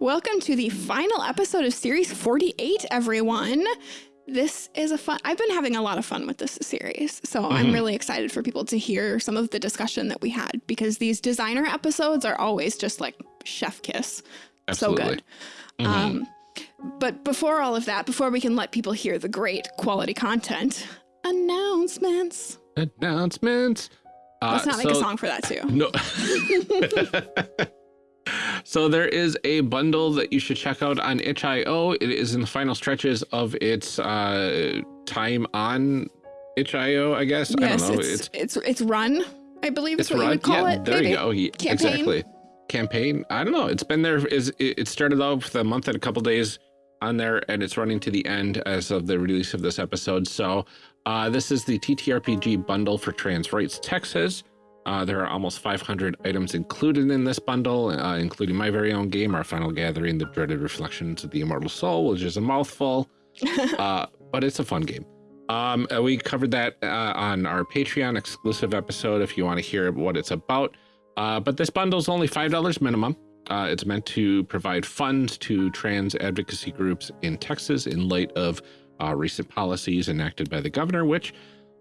Welcome to the final episode of Series 48, everyone. This is a fun, I've been having a lot of fun with this series. So mm -hmm. I'm mm-hmm. really excited for people to hear some of the discussion that we had because these designer episodes are always just like chef kiss. Absolutely. So good. Mm -hmm. um, but before all of that, before we can let people hear the great quality content, announcements. Announcements. Uh, Let's not make so, a song for that too. No. So there is a bundle that you should check out on itch.io. It is in the final stretches of its uh, time on itch.io, I guess. Yes, I don't know. It's, it's, it's, it's run, I believe it's what run. you would call yeah, it. There maybe. you go. Campaign? Exactly. Campaign. I don't know. It's been there. Is It started off with a month and a couple days on there, and it's running to the end as of the release of this episode. So uh, this is the TTRPG bundle for Trans Rights Texas. Uh, there are almost 500 items included in this bundle, uh, including my very own game, Our Final Gathering, The Dreaded Reflections of the Immortal Soul, which is a mouthful, uh, but it's a fun game. Um, uh, we covered that uh, on our Patreon exclusive episode if you want to hear what it's about. Uh, but this bundle is only $5 minimum. it's meant to provide funds to trans advocacy groups in Texas in light of recent policies enacted by the governor, which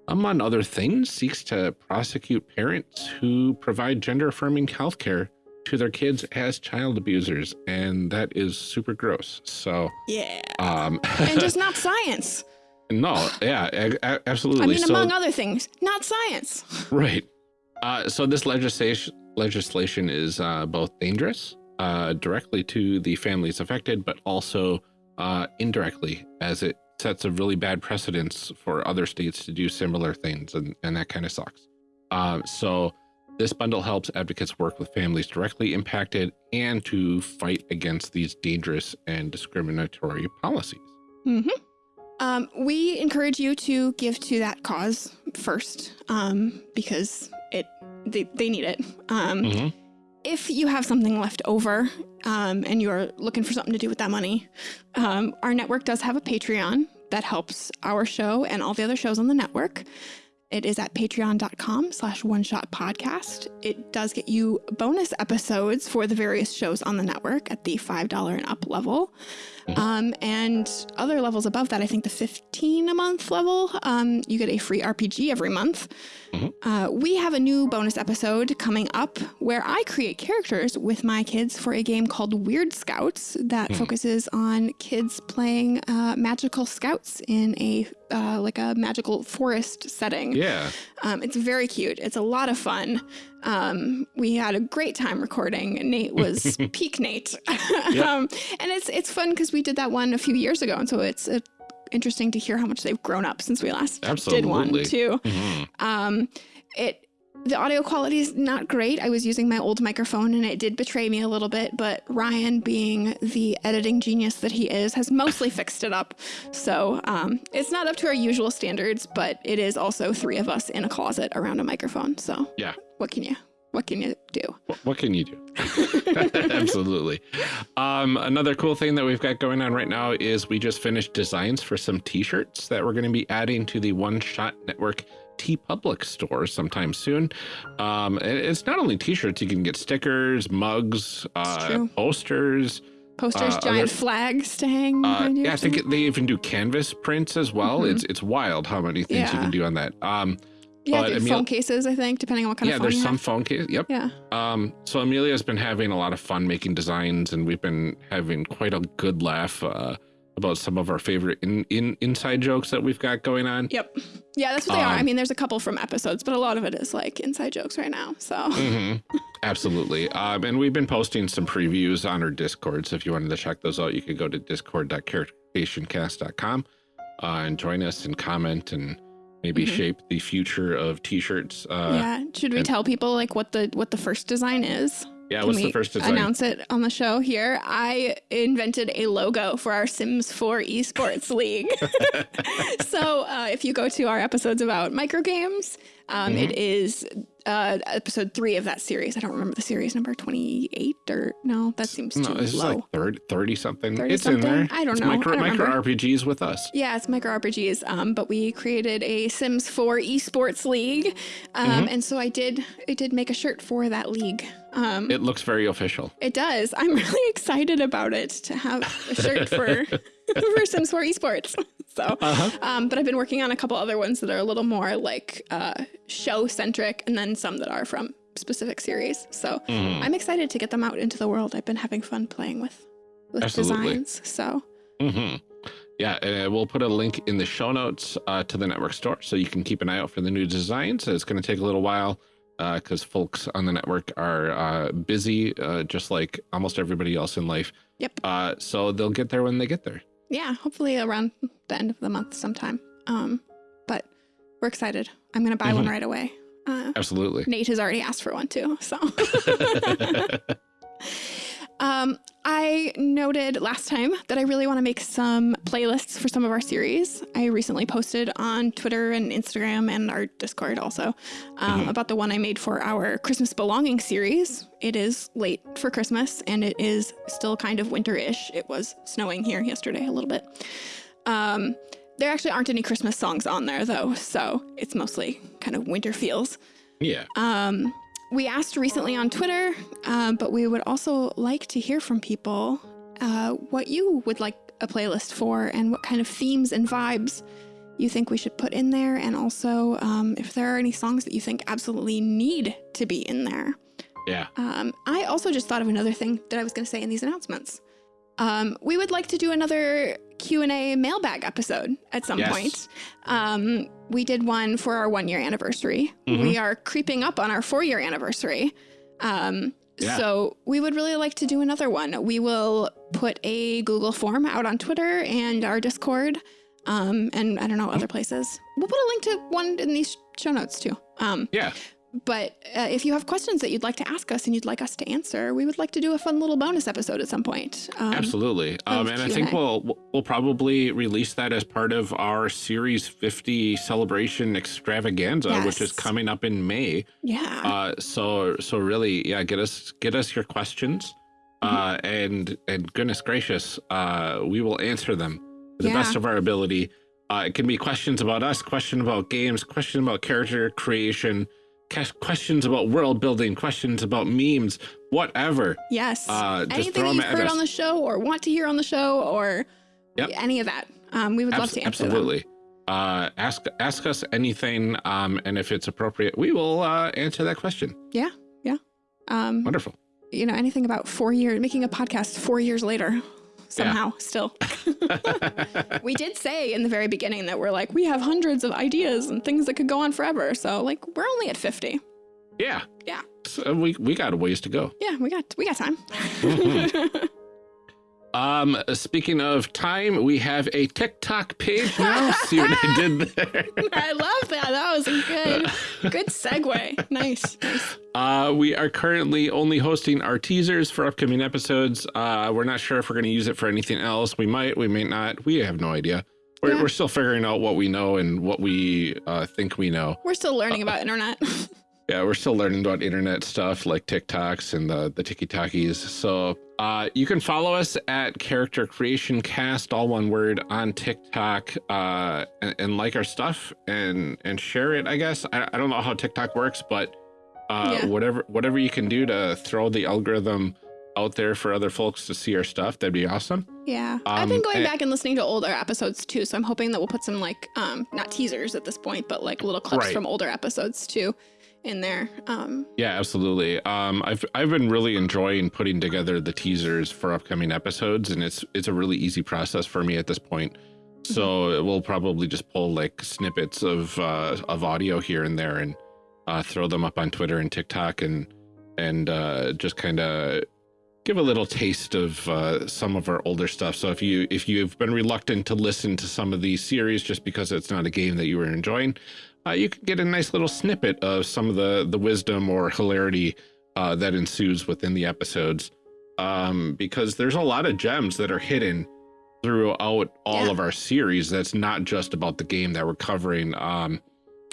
among other things, seeks to prosecute parents who provide gender affirming healthcare to their kids as child abusers. And that is super gross. So, yeah. Um, and just not science. No, yeah, absolutely. I mean, so, among other things, not science. Right. Uh, so this legislation legislation is uh, both dangerous uh, directly to the families affected, but also uh, indirectly as it sets a really bad precedence for other states to do similar things, and, and that kind of sucks. Uh, so this bundle helps advocates work with families directly impacted and to fight against these dangerous and discriminatory policies. Mm -hmm. um, we encourage you to give to that cause first um, because it they, they need it. Um, mm -hmm. If you have something left over um, and you're looking for something to do with that money, um, our network does have a Patreon that helps our show and all the other shows on the network. It is at patreon.com slash one shot podcast. It does get you bonus episodes for the various shows on the network at the $5 and up level. Mm -hmm. um, and other levels above that, I think the 15 a month level, um, you get a free RPG every month. Mm -hmm. uh, we have a new bonus episode coming up where I create characters with my kids for a game called Weird Scouts that mm. focuses on kids playing uh, magical scouts in a uh, like a magical forest setting. Yeah. Um, it's very cute. It's a lot of fun. Um, we had a great time recording. Nate was peak Nate. yep. um, and it's it's fun because we did that one a few years ago, and so it's uh, interesting to hear how much they've grown up since we last Absolutely. did one too. Mm -hmm. um, it the audio quality is not great. I was using my old microphone and it did betray me a little bit, but Ryan, being the editing genius that he is, has mostly fixed it up. So um, it's not up to our usual standards, but it is also three of us in a closet around a microphone. So yeah, what can you what can you do? What, can you do? Absolutely. Um, another cool thing that we've got going on right now is we just finished designs for some t-shirts that we're going to be adding to the One Shot Network TeePublic store sometime soon. Um, it's not only t-shirts, you can get stickers, mugs, uh, posters. Posters, uh, giant other, flags to hang. Uh, yeah, I think they even do canvas prints as well. Mm -hmm. It's it's wild how many things yeah. you can do on that. Um, yeah, but phone cases, I think, depending on what kind yeah, of phone. Yeah, there's some have. phone case. Yep. Yeah. Um, so Amelia's been having a lot of fun making designs, and we've been having quite a good laugh. Uh, about some of our favorite in, in inside jokes that we've got going on. Yep. Yeah, that's what they um, are. I um, mean, there's a couple from episodes, but a lot of it is like inside jokes right now. So. Mm -hmm. Absolutely. Um, and we've been posting some previews on our Discord. So if you wanted to check those out, you could go to discord.charactercreationcast.com uh, and join us and comment and maybe mm -hmm. shape the future of t-shirts. Uh, yeah. Should we tell people like what the what the first design is? Yeah, Can what's the first design? Announce it on the show here. I invented a logo for our Sims 4 esports league. so uh, if you go to our episodes about microgames, um, mm -hmm. it is uh, episode three of that series. I don't remember the series number 28 or no, that seems no, too low. like 30, 30 something. 30 it's something? in there. I don't it's know. Micro, don't micro RPGs with us. Yeah, it's micro RPGs. Um, but we created a Sims 4 esports league. Um, mm -hmm. and so I did, I did make a shirt for that league. Um, it looks very official. It does. I'm really excited about it to have a shirt for for Sims 4 esports. So, uh -huh. um, but I've been working on a couple other ones that are a little more like uh, show centric, and then some that are from specific series. So mm. I'm excited to get them out into the world. I've been having fun playing with with Absolutely. designs. So. Mm -hmm. Yeah, uh, we'll put a link in the show notes uh, to the network store so you can keep an eye out for the new designs. It's going to take a little while because uh, folks on the network are uh, busy, uh, just like almost everybody else in life. Yep. Uh, so they'll get there when they get there. Yeah, hopefully around the end of the month sometime. Um, but we're excited. I'm going to buy mm -hmm. one mm-hmm. right away. Uh, Absolutely. Nate has already asked for one too, so. Um, I noted last time that I really want to make some playlists for some of our series. I recently posted on Twitter and Instagram and our Discord also um, mm -hmm. about the one I made for our Christmas Belonging series. It is late for Christmas and it is still kind of winter-ish. It was snowing here yesterday a little bit. Um, there actually aren't any Christmas songs on there though, so it's mostly kind of winter feels. Yeah. Um, we asked recently on Twitter, uh, but we would also like to hear from people uh, what you would like a playlist for and what kind of themes and vibes you think we should put in there. And also um, if there are any songs that you think absolutely need to be in there. Yeah. Um, I also just thought of another thing that I was going to say in these announcements. Um, we would like to do another Q&A mailbag episode at some yes. point. Um, we did one for our one year anniversary. Mm -hmm. We are creeping up on our four year anniversary. Um, yeah. So we would really like to do another one. We will put a Google form out on Twitter and our Discord, um, and I don't know other places. We'll put a link to one in these show notes too. Um, yeah but uh, if you have questions that you'd like to ask us and you'd like us to answer, we would like to do a fun little bonus episode at some point. Um, Absolutely. Um, and I think we'll we'll probably release that as part of our Series 50 celebration extravaganza, yes. which is coming up in May. Yeah. Uh, so so really, yeah, get us get us your questions. Mm -hmm. uh, and and goodness gracious, uh, we will answer them to the yeah. best of our ability. Uh, it can be questions about us, question about games, question about character creation, questions about world building, questions about memes, whatever. Yes. Uh, Anything you've heard on the show or want to hear on the show or yep. any of that. Um, we would Abs love to answer Absolutely. Them. Uh, ask ask us anything, um, and if it's appropriate, we will uh, answer that question. Yeah, yeah. Um, Wonderful. You know, anything about four years, making a podcast four years later somehow yeah. still. we did say in the very beginning that we're like, we have hundreds of ideas and things that could go on forever. So like, we're only at 50. Yeah. Yeah. So we, we got a ways to go. Yeah, we got, we got time. Mm -hmm. Um, speaking of time, we have a TikTok page now. See what I did there? I love that. That was a good, good segue. Nice, nice. Uh, we are currently only hosting our teasers for upcoming episodes. Uh, we're not sure if we're going to use it for anything else. We might, we may not. We have no idea. We're, yeah. we're still figuring out what we know and what we uh, think we know. We're still learning about internet. Yeah, we're still learning about internet stuff like TikToks and the the TikTokies. So uh, you can follow us at Character Creation Cast, all one word, on TikTok, uh, and, and, like our stuff and and share it. I guess I, I don't know how TikTok works, but uh, yeah. whatever whatever you can do to throw the algorithm out there for other folks to see our stuff, that'd be awesome. Yeah, um, I've been going and, back and listening to older episodes too, so I'm hoping that we'll put some like um, not teasers at this point, but like little clips right. from older episodes too in there. Um, yeah, absolutely. Um, I've I've been really enjoying putting together the teasers for upcoming episodes, and it's it's a really easy process for me at this point. So mm -hmm. we'll probably just pull like snippets of uh, of audio here and there and uh, throw them up on Twitter and TikTok and and uh, just kind of give a little taste of uh, some of our older stuff. So if you if you've been reluctant to listen to some of these series just because it's not a game that you were enjoying, uh, you can get a nice little snippet of some of the the wisdom or hilarity uh, that ensues within the episodes. Um, because there's a lot of gems that are hidden throughout all yeah. of our series. That's not just about the game that we're covering. Um,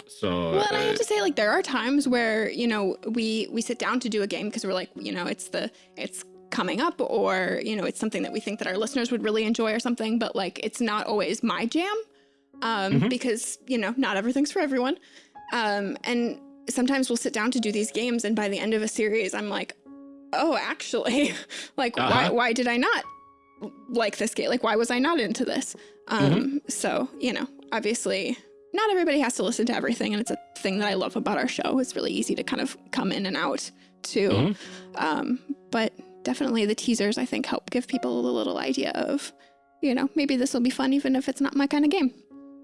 so well, and I have to say, like, there are times where you know we we sit down to do a game because we're like, you know, it's the it's coming up or you know it's something that we think that our listeners would really enjoy or something but like it's not always my jam um, mm -hmm. because, you know, not everything's for everyone. Um, and sometimes we'll sit down to do these games, and by the end of a series, I'm like, oh, actually, like, uh -huh. why, uh-huh. why did I not like this game? Like, why was I not into this? Um, mm -hmm. So, you know, obviously not everybody has to listen to everything. And it's a thing that I love about our show. It's really easy to kind of come in and out too. Mm -hmm. um, but definitely the teasers, I think, help give people a little idea of, you know, maybe this will be fun, even if it's not my kind of game.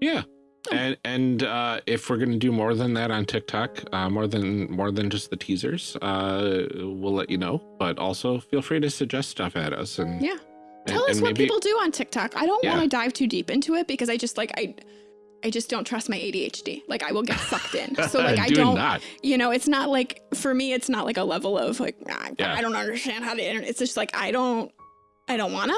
Yeah. Oh. And and uh, if we're going to do more than that on TikTok, uh, more than more than just the teasers, uh, we'll let you know. But also feel free to suggest stuff at us and yeah, tell and, us and what maybe, people do on TikTok. I don't yeah. want to dive too deep into it because I just like I. I just don't trust my ADHD. Like I will get sucked in. So like I don't, not. you know, it's not like for me, it's not like a level of like, ah, yeah. I don't understand how to internet. It's just like, I don't, I don't wanna.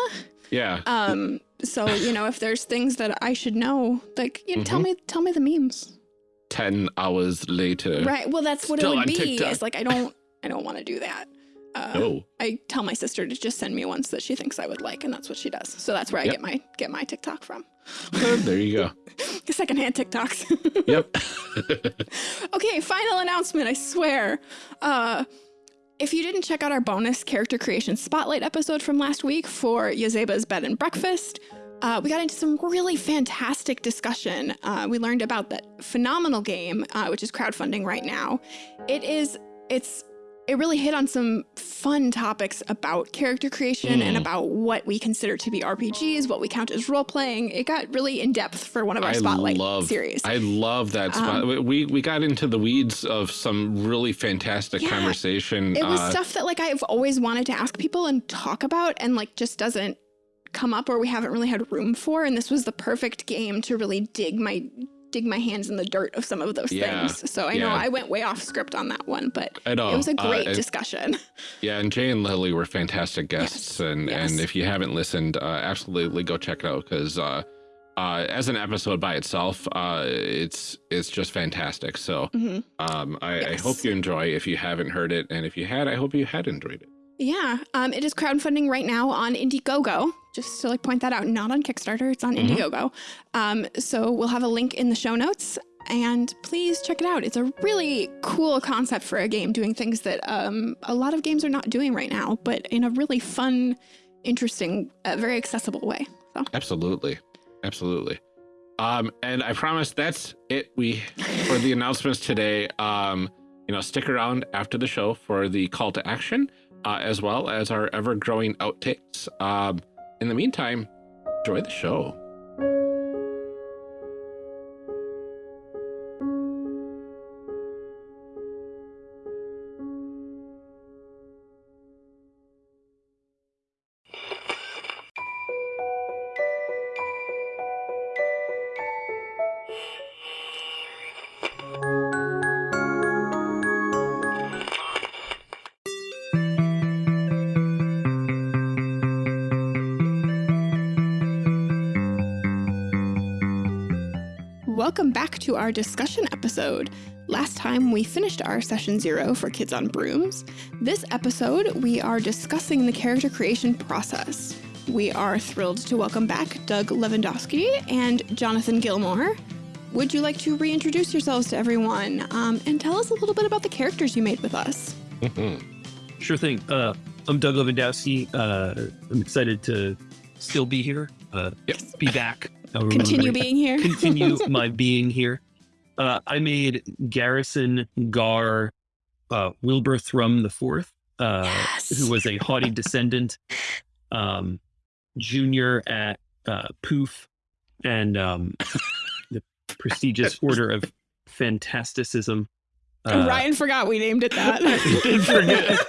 Yeah. Um, so, you know, if there's things that I should know, like, you know, mm -hmm. tell mm-hmm. me, tell me the memes. 10 hours later. Right. Well, that's what it would be. TikTok. It's like, I don't, I don't want to do that. Uh, no. I tell my sister to just send me ones that she thinks I would like, and that's what she does. So that's where yep. I get my get my TikTok from. there you go. Secondhand TikToks. yep. okay, final announcement. I swear. Uh, if you didn't check out our bonus character creation spotlight episode from last week for Yazeba's Bed and Breakfast, uh, we got into some really fantastic discussion. Uh, we learned about that phenomenal game, uh, which is crowdfunding right now. It is, it's it really hit on some fun topics about character creation mm. and about what we consider to be RPGs, what we count as role playing. It got really in depth for one of our I spotlight love, series. I love that spot. Um, we we got into the weeds of some really fantastic yeah, conversation. It was uh, stuff that like I've always wanted to ask people and talk about, and like just doesn't come up or we haven't really had room for and this was the perfect game to really dig my dig my hands in the dirt of some of those yeah, things. So I yeah. know I went way off script on that one, but it was a uh, great uh, discussion. Yeah, and Jay and Lily were fantastic guests, yes, and yes. and if you haven't listened, uh, absolutely go check it out because uh, uh, as an episode by itself, uh, it's it's just fantastic. So mm -hmm. um, I, yes. I hope you enjoy if you haven't heard it, and if you had, I hope you had enjoyed it. Yeah, um, it is crowdfunding right now on Indiegogo. Just to like point that out, not on Kickstarter, it's on mm -hmm. Indiegogo. Um, so we'll have a link in the show notes and please check it out. It's a really cool concept for a game doing things that um, a lot of games are not doing right now, but in a really fun, interesting, uh, very accessible way. So. Absolutely. Absolutely. Um, and I promise that's it we for the announcements today. Um, you know, stick around after the show for the call to action uh, as well as our ever growing outtakes. Um, in the meantime, enjoy the show. To our discussion episode. Last time we finished our session zero for Kids on Brooms. This episode, we are discussing the character creation process. We are thrilled to welcome back Doug Levandowski and Jonathan Gilmour. Would you like to reintroduce yourselves to everyone um, and tell us a little bit about the characters you made with us? sure thing. Uh, I'm Doug Levandowski. Uh, I'm excited to still be here, uh, yep. be back continue being here. continue my being here. Uh, I made Garrison Gar uh, Wilbur Thrum the Fourth, uh, yes. who was a haughty descendant, um, junior at uh, Poof, and um, the prestigious Order of Fantasticism. Uh, Ryan forgot we named it that. did forget.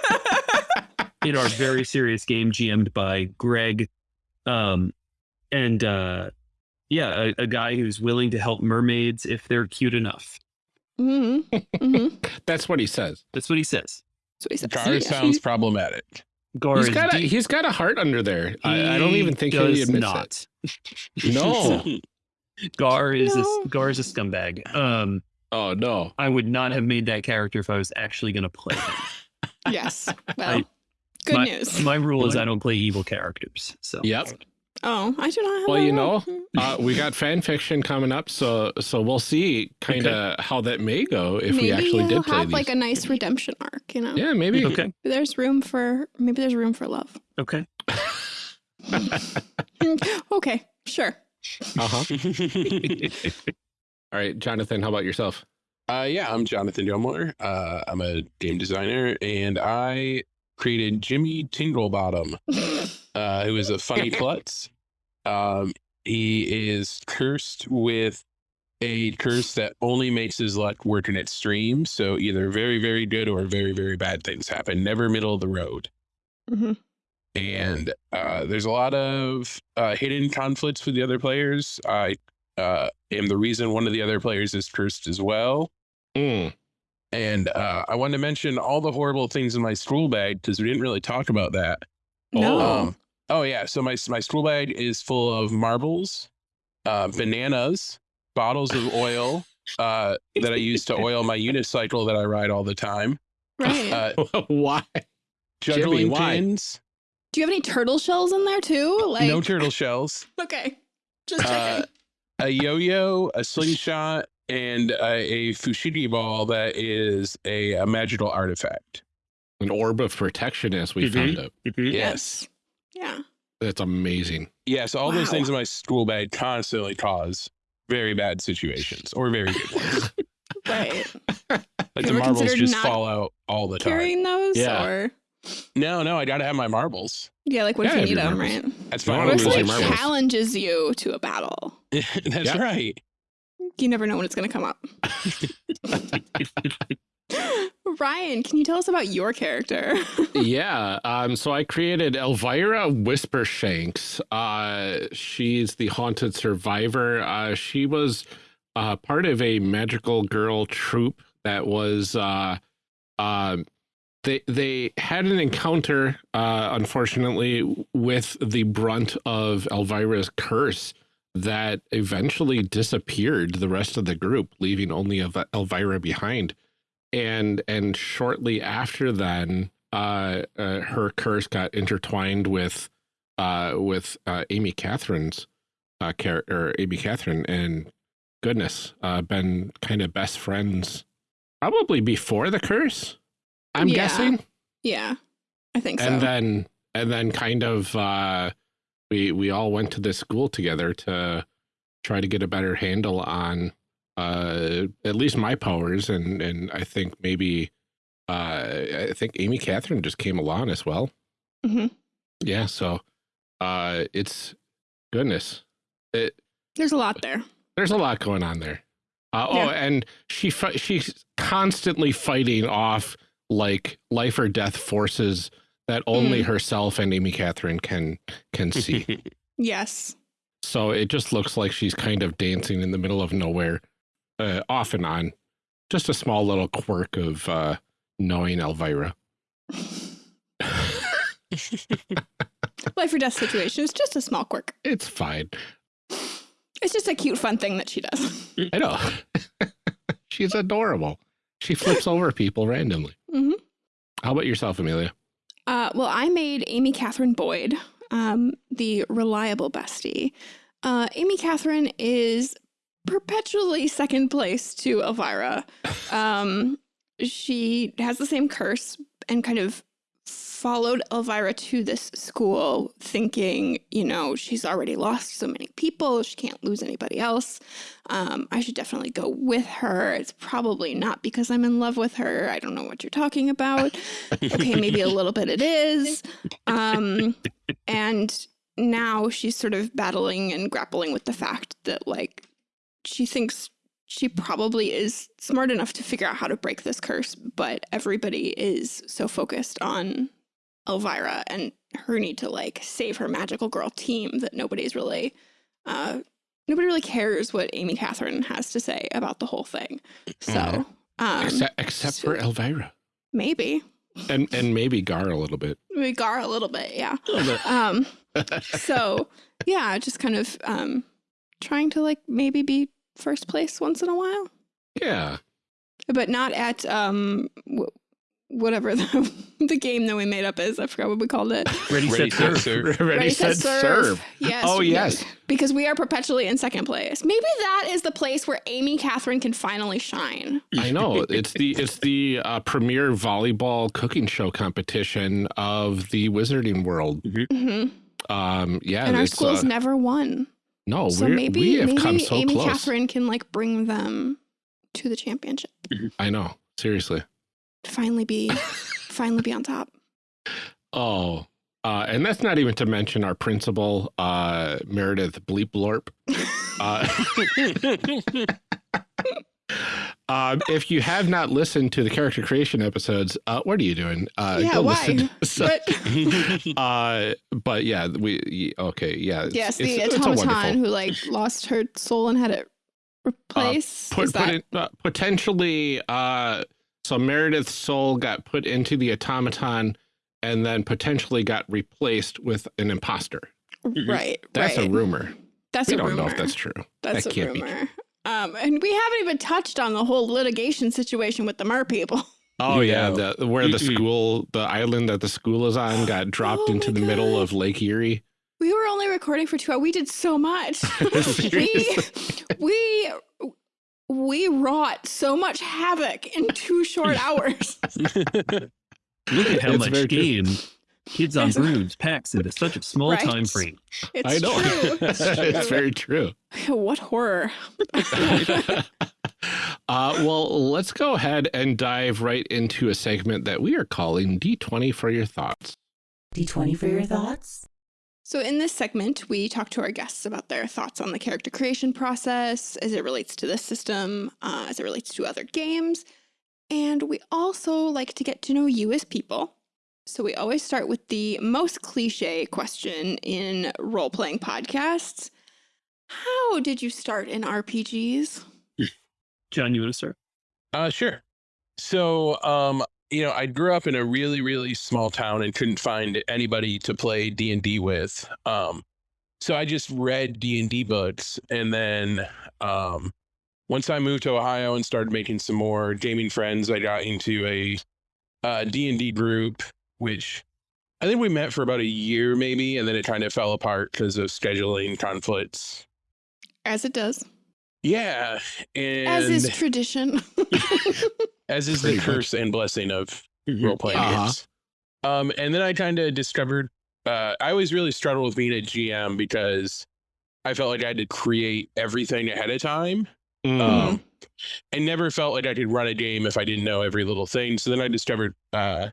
in our very serious game, GM'd by Greg, um, and uh, yeah, a, a, guy who's willing to help mermaids if they're cute enough. Mm -hmm. Mm -hmm. That's what he says. That's what he says. That's what he says. Gar sounds problematic. Gar he's got a, he's got a heart under there. I, I, don't even think he admits not. it. No. Gar is no. a Gar is a scumbag. Um. Oh no. I would not have made that character if I was actually going to play him. yes. Well. I, good my, news. My rule is I don't play evil characters. So. Yep. Oh, I do not. well, you know, uh, we got fan fiction coming up, so so we'll see kind of okay. how that may go if maybe we actually did play have these. like a nice redemption arc, you know. Yeah, maybe. Okay. There's room for maybe there's room for love. Okay. okay, sure. Uh huh. All right, Jonathan, how about yourself? Uh, yeah, I'm Jonathan Gilmour. Uh, I'm a game designer, and I created Jimmy Tinglebottom, uh, who is a funny klutz. Um, he is cursed with a curse that only makes his luck work in its streams. So either very, very good or very, very bad things happen. Never middle of the road. Mm -hmm. And uh, there's a lot of uh, hidden conflicts with the other players. I uh, am the reason one of the other players is cursed as well. Mm. And uh, I wanted to mention all the horrible things in my school bag because we didn't really talk about that. No. Um, oh yeah, so my my school bag is full of marbles, uh, bananas, bottles of oil uh, that I use to oil my unicycle that I ride all the time. Right. Uh, why? Juggling Jimmy, why? pins. Do you have any turtle shells in there too? Like No turtle shells. Okay, just Uh, checking. a yo-yo, a slingshot, and a, a fushigi ball that is a, a magical artifact. An orb of protection, as we Mhm. found out. Yes. Yeah. That's amazing. Yes, all those things in my school bag constantly cause very bad situations or very good ones. Right. Like You the marbles just fall out all the time. Carrying those, Yeah. or No, no, I gotta have my marbles. yeah, like what Yeah, if you need them, marbles. right? That's fine. wanna What if lose your challenges you to a battle? That's Yeah. right. You never know when it's going to come up. Ryan, can you tell us about your character? yeah. Um, so I created Elvira Whispershanks. Uh, she's the haunted survivor. Uh, she was uh, part of a magical girl troupe that was uh, uh, they they had an encounter, uh, unfortunately, with the brunt of Elvira's curse that eventually disappeared the rest of the group, leaving only Elvira behind. And and shortly after then, uh, uh, her curse got intertwined with uh, with uh, Amy Catherine's uh, character, Amy Catherine, and goodness, uh, been kind of best friends probably before the curse. I'm Yeah. guessing yeah, I think so. and then and then kind of uh we we all went to this school together to try to get a better handle on uh at least my powers and and I think maybe uh I think Amy Catherine just came along as well. Mhm. Yeah, so uh it's goodness. It There's a lot there. there's a lot going on there. Uh, Yeah. Oh, and she she's constantly fighting off like life or death forces that only Mm. herself and Amy Catherine can can see. Yes. so it just looks like she's kind of dancing in the middle of nowhere, uh, off and on. Just a small little quirk of uh, knowing Elvira. Life or death situation. It's just a small quirk. It's fine. It's just a cute, fun thing that she does. I know. she's adorable. She flips over people randomly. Mhm. How about yourself, Amelia? Uh, well, I made Amy Catherine Boyd, um, the reliable bestie. Uh, Amy Catherine is perpetually second place to Elvira. Um, she has the same curse and kind of followed Elvira to this school thinking, you know, she's already lost so many people. She can't lose anybody else. Um, I should definitely go with her. It's probably not because I'm in love with her. I don't know what you're talking about. okay, maybe a little bit it is. Um, and now she's sort of battling and grappling with the fact that, like, she thinks she probably is smart enough to figure out how to break this curse, but everybody is so focused on Elvira and her need to like save her magical girl team that nobody's really uh nobody really cares what Amy Catherine has to say about the whole thing. So Mhm. um except except for Elvira maybe. and and maybe Gar a little bit. Maybe Gar a little bit, yeah. A little bit. Um so yeah, just kind of um trying to like maybe be first place once in a while. yeah. But not at um w- whatever the, the game that we made up is. I forgot what we called it. Ready, Ready, set, set, serve. serve. Ready, set, serve. Yes. Oh, yes. Because we are perpetually in second place. Maybe that is the place where Amy Catherine can finally shine. I know it's the it's the uh, premier volleyball cooking show competition of the wizarding world. hmm Um, yeah, and our it's, school's uh, never won. No, So maybe we have maybe come so Amy close. Catherine can like bring them to the championship. I know, seriously. Finally be finally be on top. Oh, uh, and that's not even to mention our principal, uh, Meredith Bleep Blorp. Uh, um, if you have not listened to the character creation episodes, uh, what are you doing? Uh, yeah, why? So- But uh, but yeah, we okay, yeah. it's- yes, it's- the it's automaton wonderful- who like lost her soul and had it replaced. put put in, uh, potentially uh so Meredith's soul got put into the automaton and then potentially got replaced with an imposter. right? That's right. a rumor. That's a rumor we a don't rumor. know if that's true. That's that a can't be rumor. Um, and we haven't even touched on the whole litigation situation with the mer people. Oh You yeah, know. the where the school, the island that the school is on, got dropped Oh into my the middle of Lake Erie. We were only recording for two hours. We did so much. we we we wrought so much havoc in two short hours. Look at how It's much very true. Game Kids on Yes. Brooms packs into such a small Right. time frame. It's I know. true. It's, it's very true. what horror. uh, well, let's go ahead and dive right into a segment that we are calling D20 for your thoughts. D20 for your thoughts? So, in this segment, we talk to our guests about their thoughts on the character creation process as it relates to this system, uh, as it relates to other games. And we also like to get to know you as people. So, we always start with the most cliche question in role playing podcasts How did you start in RPGs? John, you want to start? Uh, sure. So, um, you know, I grew up in a really, really small town and couldn't find anybody to play D and D with. Um, so I just read D and D books, and then um, once I moved to Ohio and started making some more gaming friends, I got into a uh, D and D group, which I think we met for about a year, maybe, and then it kind of fell apart because of scheduling conflicts. As it does, Yeah, and as is tradition. as is Pretty the much. curse and blessing of Mhm. role playing Uh-huh. games. Um, and then I kind of discovered uh, I always really struggled with being a GM because I felt like I had to create everything ahead of time. Mm. Um, I never felt like I could run a game if I didn't know every little thing. So then I discovered, uh,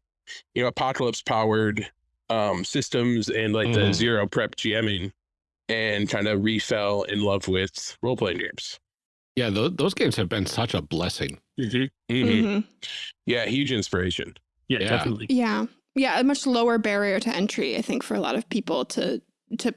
you know, apocalypse powered um, systems and like the Mhm. zero prep GMing, and kind of refell in love with role playing games. yeah, those, those games have been such a blessing. Mhm. Mhm. Mhm. Yeah, huge inspiration. Yeah, Yeah. definitely. Yeah. Yeah, a much lower barrier to entry, I think, for a lot of people to to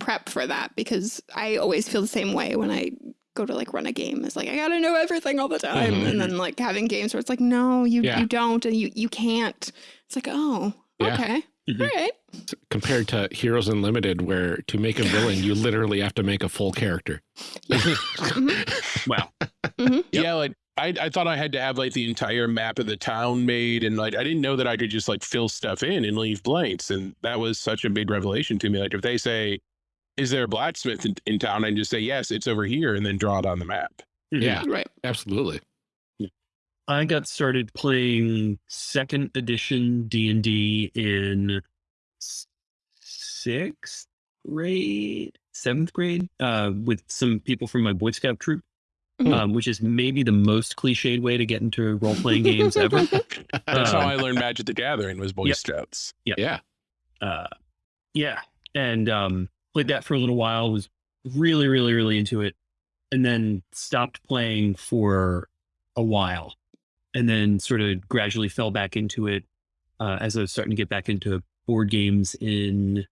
prep for that because I always feel the same way when I go to like run a game. It's like I gotta know everything all the time. Mhm. And then like having games where it's like, no, you Yeah. you don't and you you can't. It's like, oh, Yeah. okay. Mhm. All right. Compared to Heroes Unlimited, where to make a villain, you literally have to make a full character. Mhm. Wow. Yep. Yeah, like I, I thought I had to have like the entire map of the town made, and like I didn't know that I could just like fill stuff in and leave blanks, and that was such a big revelation to me. Like if they say, "Is there a blacksmith in, in town?" I just say, "Yes, it's over here," and then draw it on the map. Mhm. Yeah, Right. absolutely. I got started playing second edition D and D in sixth grade, seventh grade, uh, with some people from my Boy Scout troop, Mhm. um, which is maybe the most cliched way to get into role playing games ever. That's how Um, I learned Magic the Gathering was Boy Yep. Scouts. Yeah. uh, yeah, and um, played that for a little while. Was really, really, really into it, and then stopped playing for a while, and then sort of gradually fell back into it uh, as I was starting to get back into board games in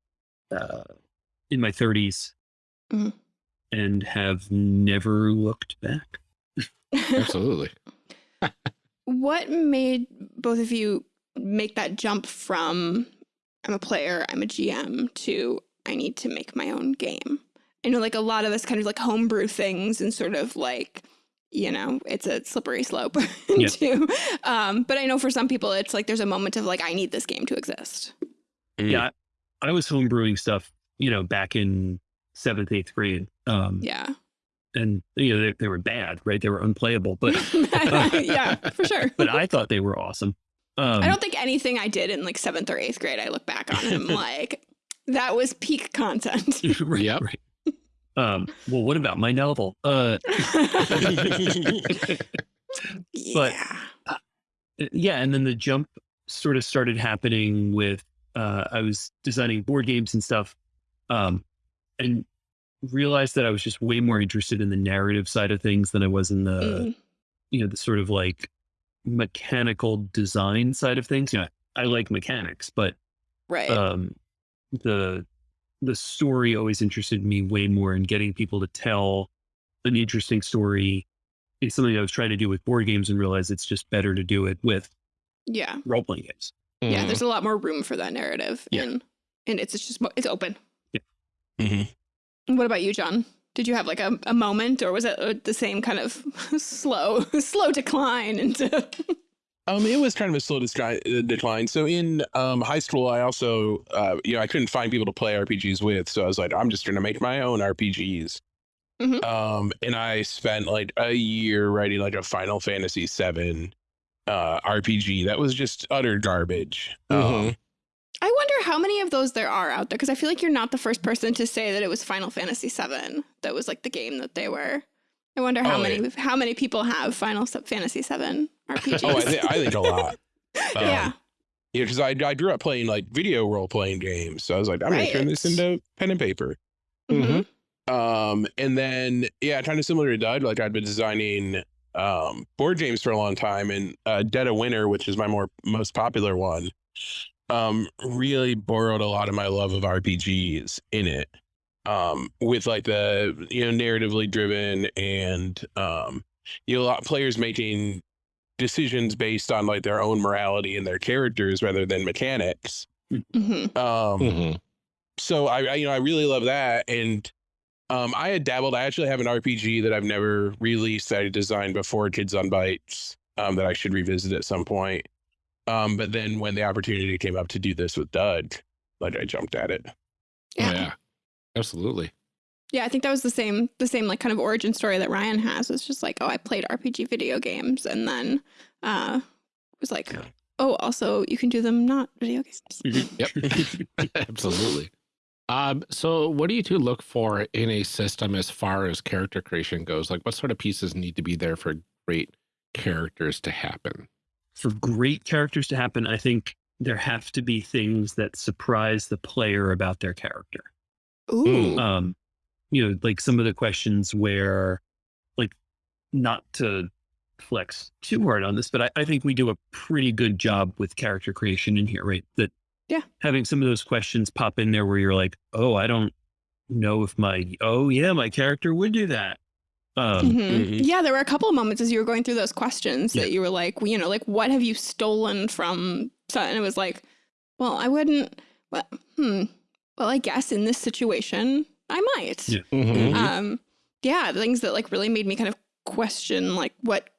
uh, in my 30s, Mhm. and have never looked back. Absolutely. what made both of you make that jump from I'm a player, I'm a GM to I need to make my own game? I know like a lot of us kind of like homebrew things and sort of like you know, it's a slippery slope too. Um, but I know for some people, it's like there's a moment of like, I need this game to exist. Mm. Yeah, I, I was homebrewing stuff, you know, back in seventh, eighth grade. Um, Yeah. and you know they, they were bad, right? They were unplayable, but yeah, for sure. but I thought they were awesome. Um, I don't think anything I did in like seventh or eighth grade, I look back on and I'm like, that was peak content. right, Yep. right. Um, well, what about my novel? Uh, But- yeah. yeah, and then the jump sort of started happening with uh, I was designing board games and stuff, um, and realized that I was just way more interested in the narrative side of things than I was in the Mm. you know the sort of like mechanical design side of things. You know, I like mechanics, but right. um, the the story always interested me way more in getting people to tell an interesting story It's something I was trying to do with board games and realized it's just better to do it with yeah. role playing games. Yeah. Mhm. There's a lot more room for that narrative. Yeah. And, and it's just, mo- it's open. Mhm. What about you, John? Did you have like a, a moment or was it uh, the same kind of slow, slow decline into, Um, it was kind of a slow uh, decline. So in um, high school, I also, uh, you know, I couldn't find people to play RPGs with, so I was like, I'm just gonna make my own RPGs. Mhm. Um, and I spent like a year writing like a Final Fantasy VII uh, RPG that was just utter garbage. Um, Mhm. I wonder how many of those there are out there because I feel like you're not the first person to say that it was Final Fantasy VII that was like the game that they were. I wonder how Oh, many yeah. how many people have Final Fantasy VII RPGs. oh, I, th- I think a lot. Um, yeah, Yeah, because I, I grew up playing like video role playing games, so I was like, I'm gonna turn this into pen and paper. Mhm. Um, and then yeah, kind of similar to Doug, like I'd been designing um board games for a long time, and uh, Dead of Winter, which is my more most popular one, um, really borrowed a lot of my love of RPGs in it. Um, with like the you know narratively driven and um, you know, a lot of players making decisions based on like their own morality and their characters rather than mechanics. Mhm. Um, Mhm. so I, I you know I really love that and um I had dabbled I actually have an RPG that I've never released that I designed before Kids on Bikes um that I should revisit at some point um but then when the opportunity came up to do this with Doug like I jumped at it Yeah. yeah. Absolutely. Yeah, I think that was the same the same like kind of origin story that Ryan has. It's just like, oh, I played RPG video games and then uh was like, Yeah. oh, also you can do them not video games. Yep. Absolutely. Um, so what do you two look for in a system as far as character creation goes? Like what sort of pieces need to be there for great characters to happen? For great characters to happen, I think there have to be things that surprise the player about their character. Ooh. Mm. um you know like some of the questions where like not to flex too hard on this but I, I think we do a pretty good job with character creation in here right that Yeah. having some of those questions pop in there where you're like oh i don't know if my oh yeah my character would do that um Mhm. Mhm. Yeah, there were a couple of moments as you were going through those questions Yeah. that you were like, you know, like what have you stolen from? So- And it was like, well, I wouldn't. Well, hmm. Well, I guess in this situation, I might. Yeah. Mhm. Um, yeah, the things that like really made me kind of question, like what,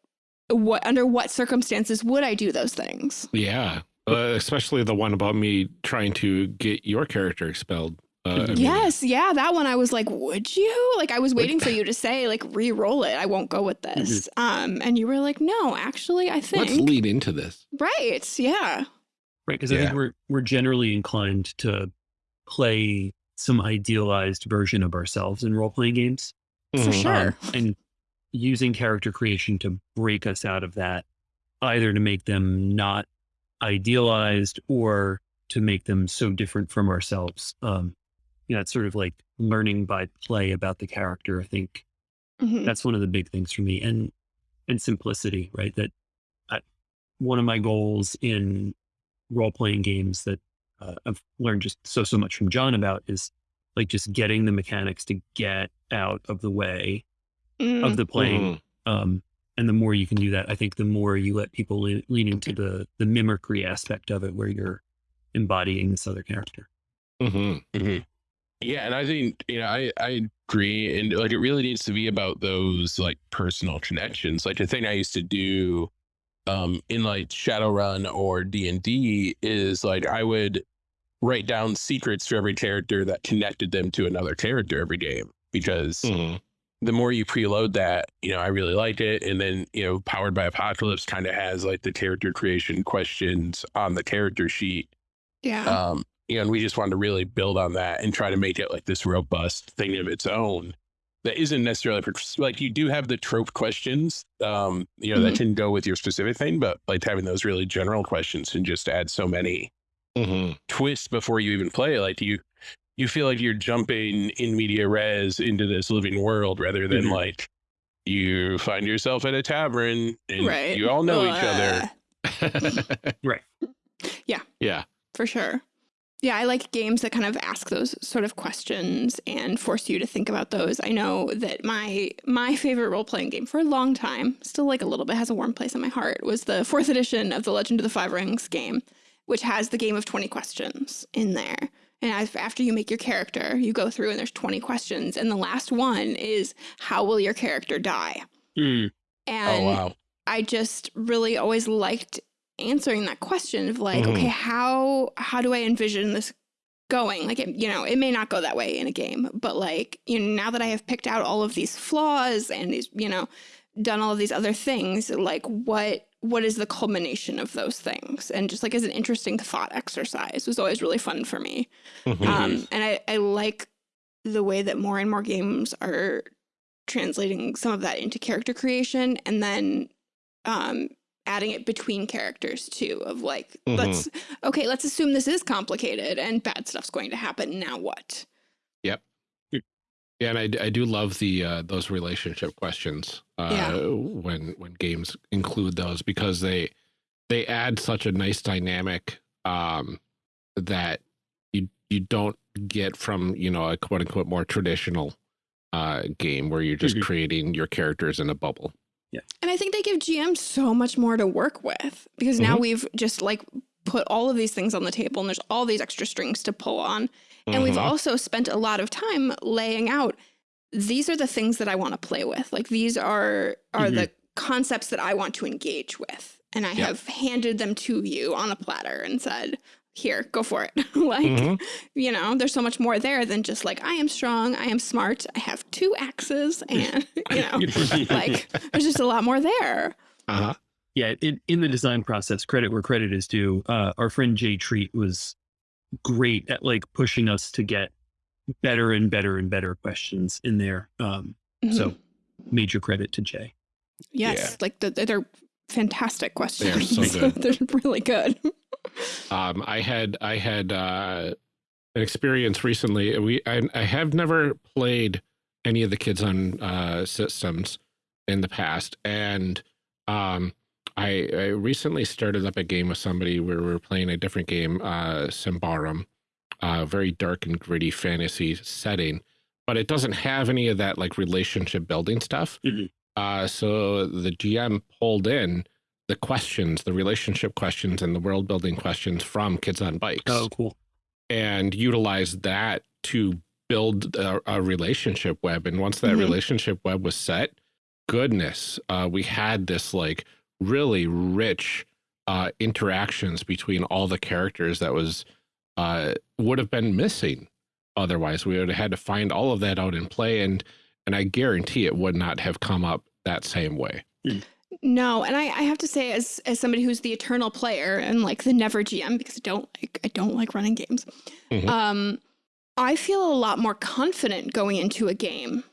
what under what circumstances would I do those things? Yeah. Uh, especially the one about me trying to get your character expelled. Uh, I mean, Yes, yeah, that one I was like, would you? Like I was waiting for you to say like re-roll it. I won't go with this. Um, and you were like, no, actually, I think Let's lead into this. right. Yeah. right because i think we're we're generally inclined to play some idealized version of ourselves in role-playing games For Mhm. sure. um, and using character creation to break us out of that, either to make them not idealized or to make them so different from ourselves. Um, you know, it's sort of like learning by play about the character. I think Mhm. that's one of the big things for me, and and simplicity, right? That I, one of my goals in role playing games that uh, I've learned just so so much from John about is like just getting the mechanics to get out of the way Mm. of the playing. Mhm. Um, and the more you can do that, I think the more you let people lean, lean into the the mimicry aspect of it, where you're embodying this other character. Mhm. Mhm. Yeah, and I think you know I I agree, and like it really needs to be about those like personal connections. Like the thing I used to do, um, in like Shadowrun or D and D is like I would write down secrets for every character that connected them to another character every game because Mhm. the more you preload that, you know, I really liked it. And then, you know, Powered by Apocalypse kind of has like the character creation questions on the character sheet. Yeah. Um, you know, and we just wanted to really build on that and try to make it like this robust thing of its own that isn't necessarily for, like you do have the trope questions, um, you know, that Mhm. can go with your specific thing, but like having those really general questions can just add so many Mhm. twists before you even play. Like you, you feel like you're jumping in media res into this living world rather than Mhm. like you find yourself at a tavern and right. you all know each other. Right. Yeah. Yeah. For sure. Yeah, I like games that kind of ask those sort of questions and force you to think about those. I know that my my favorite role playing game for a long time, still like a little bit has a warm place in my heart, was the fourth edition of the Legend of the Five Rings game, which has the game of 20 questions in there. And after you make your character, you go through and there's 20 questions. And the last one is how will your character die? Mm, And oh wow. I just really always liked answering that question of like, Mhm. okay, how how do I envision this going? Like, it, you know, it may not go that way in a game, but like, you know, now that I have picked out all of these flaws and these, you know, done all of these other things, like, what what is the culmination of those things? And just like as an interesting thought exercise was always really fun for me. Mhm. Um, and I, I like the way that more and more games are translating some of that into character creation and then um, adding it between characters too of like Mhm. let's okay let's assume this is complicated and bad stuff's going to happen now what Yeah, and I, I do love the uh, those relationship questions uh, Yeah. when when games include those because they they add such a nice dynamic um, that you you don't get from you know a quote unquote more traditional uh, game where you're just Mhm. creating your characters in a bubble. Yeah, and i think they give gms so much more to work with because now Mhm. we've just like put all of these things on the table and there's all these extra strings to pull on And we've Mhm. also spent a lot of time laying out these are the things that I want to play with. Like these are are Mhm. the concepts that I want to engage with. And I Yep. have handed them to you on a platter and said, here, go for it. like, Mhm. you know, there's so much more there than just like, I am strong, I am smart, I have two axes, and, you know, like, there's just a lot more there. Uh-huh. yeah, in, in the design process, credit where credit is due. Uh, our friend Jay Treat was great at like pushing us to get better and better and better questions in there. Um, So- Mhm. major credit to Jay. yes, like the, they're fantastic questions. They are so good. they're really good. Um, I had I had uh, an experience recently. We I, I have never played any of the kids on uh, systems in the past, and um, I, I recently started up a game with somebody where we were playing a different game, uh, Symbaroum, a very dark and gritty fantasy setting, but it doesn't have any of that like relationship building stuff. Mhm. Uh, so the GM pulled in the questions, the relationship questions and the world building questions from Kids on Bikes Oh, cool. and utilized that to build a, a relationship web. And once that Mhm. relationship web was set, goodness, uh, we had this like really rich uh, interactions between all the characters that was uh, would have been missing. Otherwise, we would have had to find all of that out in play, and and I guarantee it would not have come up that same way. No, and I, I have to say, as as somebody who's the eternal player and like the never GM, because I don't like I don't like running games. Mhm. Um, I feel a lot more confident going into a game,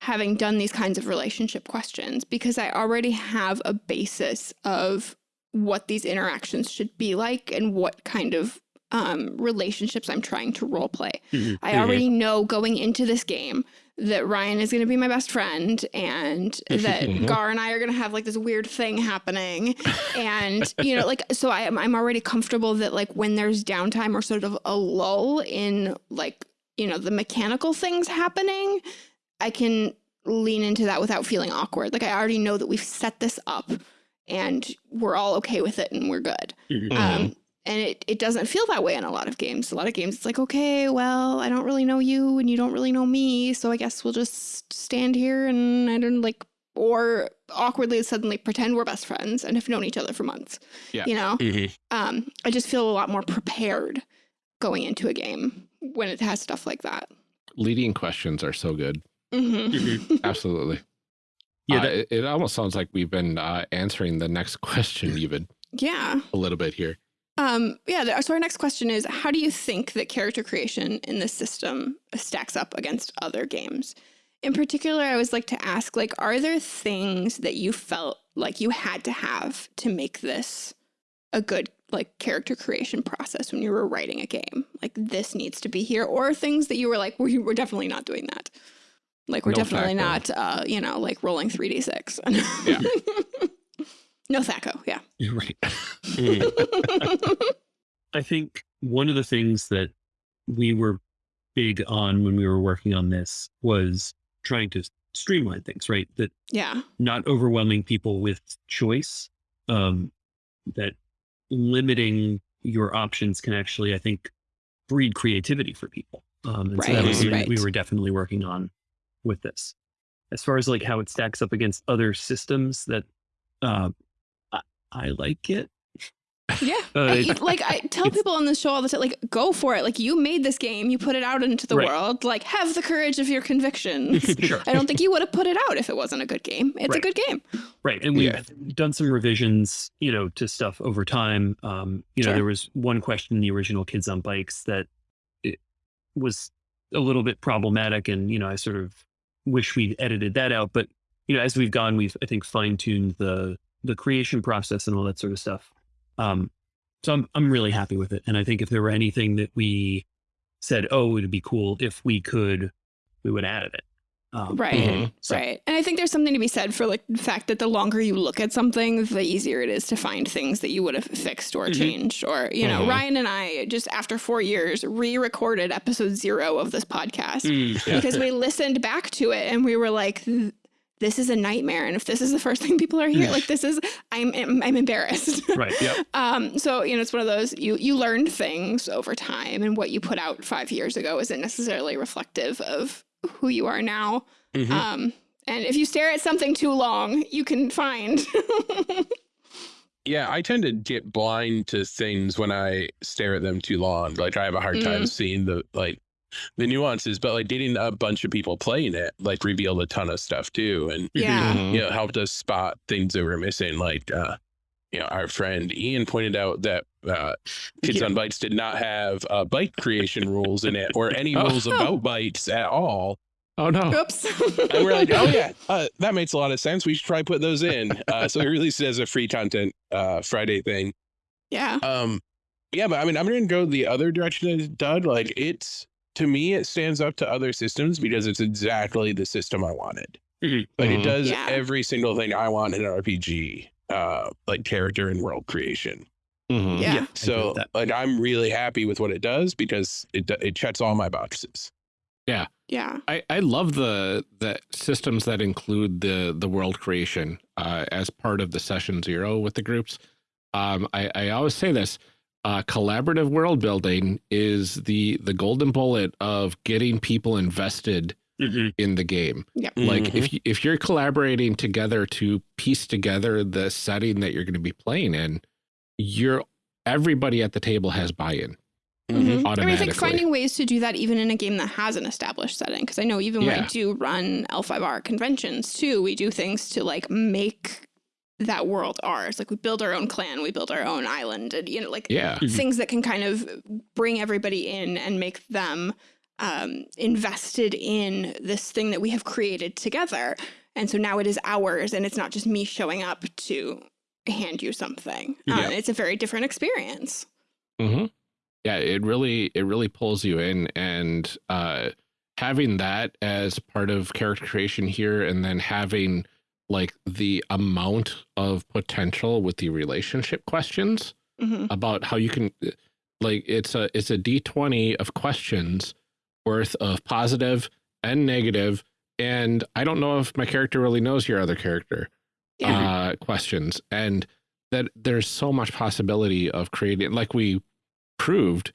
having done these kinds of relationship questions, because I already have a basis of what these interactions should be like and what kind of um, relationships I'm trying to role play. Mhm. I already know going into this game that Ryan is going to be my best friend and that Mhm. Gar and I are going to have like this weird thing happening. And, you know, like, so I I'm already comfortable that like when there's downtime or sort of a lull in like, you know, the mechanical things happening, I can lean into that without feeling awkward. Like I already know that we've set this up and we're all okay with it and we're good. Mhm. Mhm. Um, and it, it doesn't feel that way in a lot of games. A lot of games, it's like, okay, well, I don't really know you and you don't really know me. So I guess we'll just stand here and I don't like, or awkwardly suddenly pretend we're best friends and have known each other for months. Yeah. You know, Mhm. um, I just feel a lot more prepared going into a game when it has stuff like that. Leading questions are so good. Hmm Absolutely. Yeah, Uh, it, it almost sounds like we've been uh, answering the next question even Yeah. a little bit here. Um, yeah. So our next question is, how do you think that character creation in this system stacks up against other games? In particular, I always like to ask, like, are there things that you felt like you had to have to make this a good like character creation process when you were writing a game? Like this needs to be here, or things that you were like, we we're definitely not doing that. Like we're No definitely THAC0. not, uh, you know, like rolling three d six. Yeah. no THAC0. Yeah. You're right. Mm. I think one of the things that we were big on when we were working on this was trying to streamline things, right? That yeah. not overwhelming people with choice, um, that limiting your options can actually, I think, breed creativity for people. Um, and so that Right, was something that we were definitely working on with this. As far as like how it stacks up against other systems, that uh, I, I like it. Yeah. Uh, I- like I tell people on the show all the time, like, go for it. Like you made this game, you put it out into the Right. world. Like, have the courage of your convictions. Sure. I don't think you would have put it out if it wasn't a good game. It's a good game. Right. And we've Yeah. done some revisions, you know, to stuff over time. Um, you know, Sure. there was one question in the original Kids on Bikes that it was a little bit problematic and, you know, I sort of wish we'd edited that out. But, you know, as we've gone, we've I think fine-tuned the the creation process and all that sort of stuff. Um, so I'm I'm really happy with it. And I think if there were anything that we said, oh, it'd be cool if we could, we would add it. Um, Right. So- Right. And I think there's something to be said for like the fact that the longer you look at something, the easier it is to find things that you would have fixed or Mhm. changed. Or, you know, Mhm. Ryan and I just after four years re-recorded episode zero of this podcast Mm, Yeah. because we listened back to it and we were like this is a nightmare and if this is the first thing people are hearing like this is i'm i'm, I'm embarrassed right. Yep. um so you know it's one of those you you learn things over time and what you put out five years ago isn't necessarily reflective of who you are now Mhm. um and if you stare at something too long you can find Yeah, I tend to get blind to things when I stare at them too long. Like I have a hard time seeing the like the nuances, but like getting a bunch of people playing it like revealed a ton of stuff too. And yeah you know, helped us spot things that were missing. Like uh you know, our friend Ian pointed out that uh Kids Yeah. on Bites did not have uh bite creation rules in it or any Oh. rules about bites at all. Oh no. oops And we're like, oh yeah, uh, that makes a lot of sense. We should try put those in. Uh, so we released it as a free content uh, Friday thing. yeah Um, yeah, but I mean, I'm gonna go the other direction as Doug. Like it's to me, it stands up to other systems because it's exactly the system I wanted. Mhm. Like Mhm. it does Yeah. every single thing I want in an RPG, uh, like character and world creation. Mhm. Yeah. I agree So like I'm really happy with what it does because it do- it checks all my boxes. Yeah. Yeah I, I love the the systems that include the the world creation uh, as part of the session zero with the groups. Um, I, I always say this: uh, collaborative world building is the the golden bullet of getting people invested Mhm. in the game. Yep. Like Mhm. if you, if you're collaborating together to piece together the setting that you're going to be playing in, you're everybody at the table has buy-in. Mhm. I mean, I think finding ways to do that even in a game that has an established setting, because I know even when I do run L5R conventions too, we do things to like make that world ours. Like we build our own clan, we build our own island, and you know, like Yeah. Mhm. things that can kind of bring everybody in and make them um, invested in this thing that we have created together. And so now it is ours, and it's not just me showing up to hand you something. Yeah. Um, it's a very different experience. Mm -hmm. Yeah, it really it really pulls you in, and uh, having that as part of character creation here, and then having like the amount of potential with the relationship questions hmm about how you can like it's a it's a d20 of questions worth of positive and negative and i don't know if my character really knows your other character Yeah. uh questions and that there's so much possibility of creating, like we proved,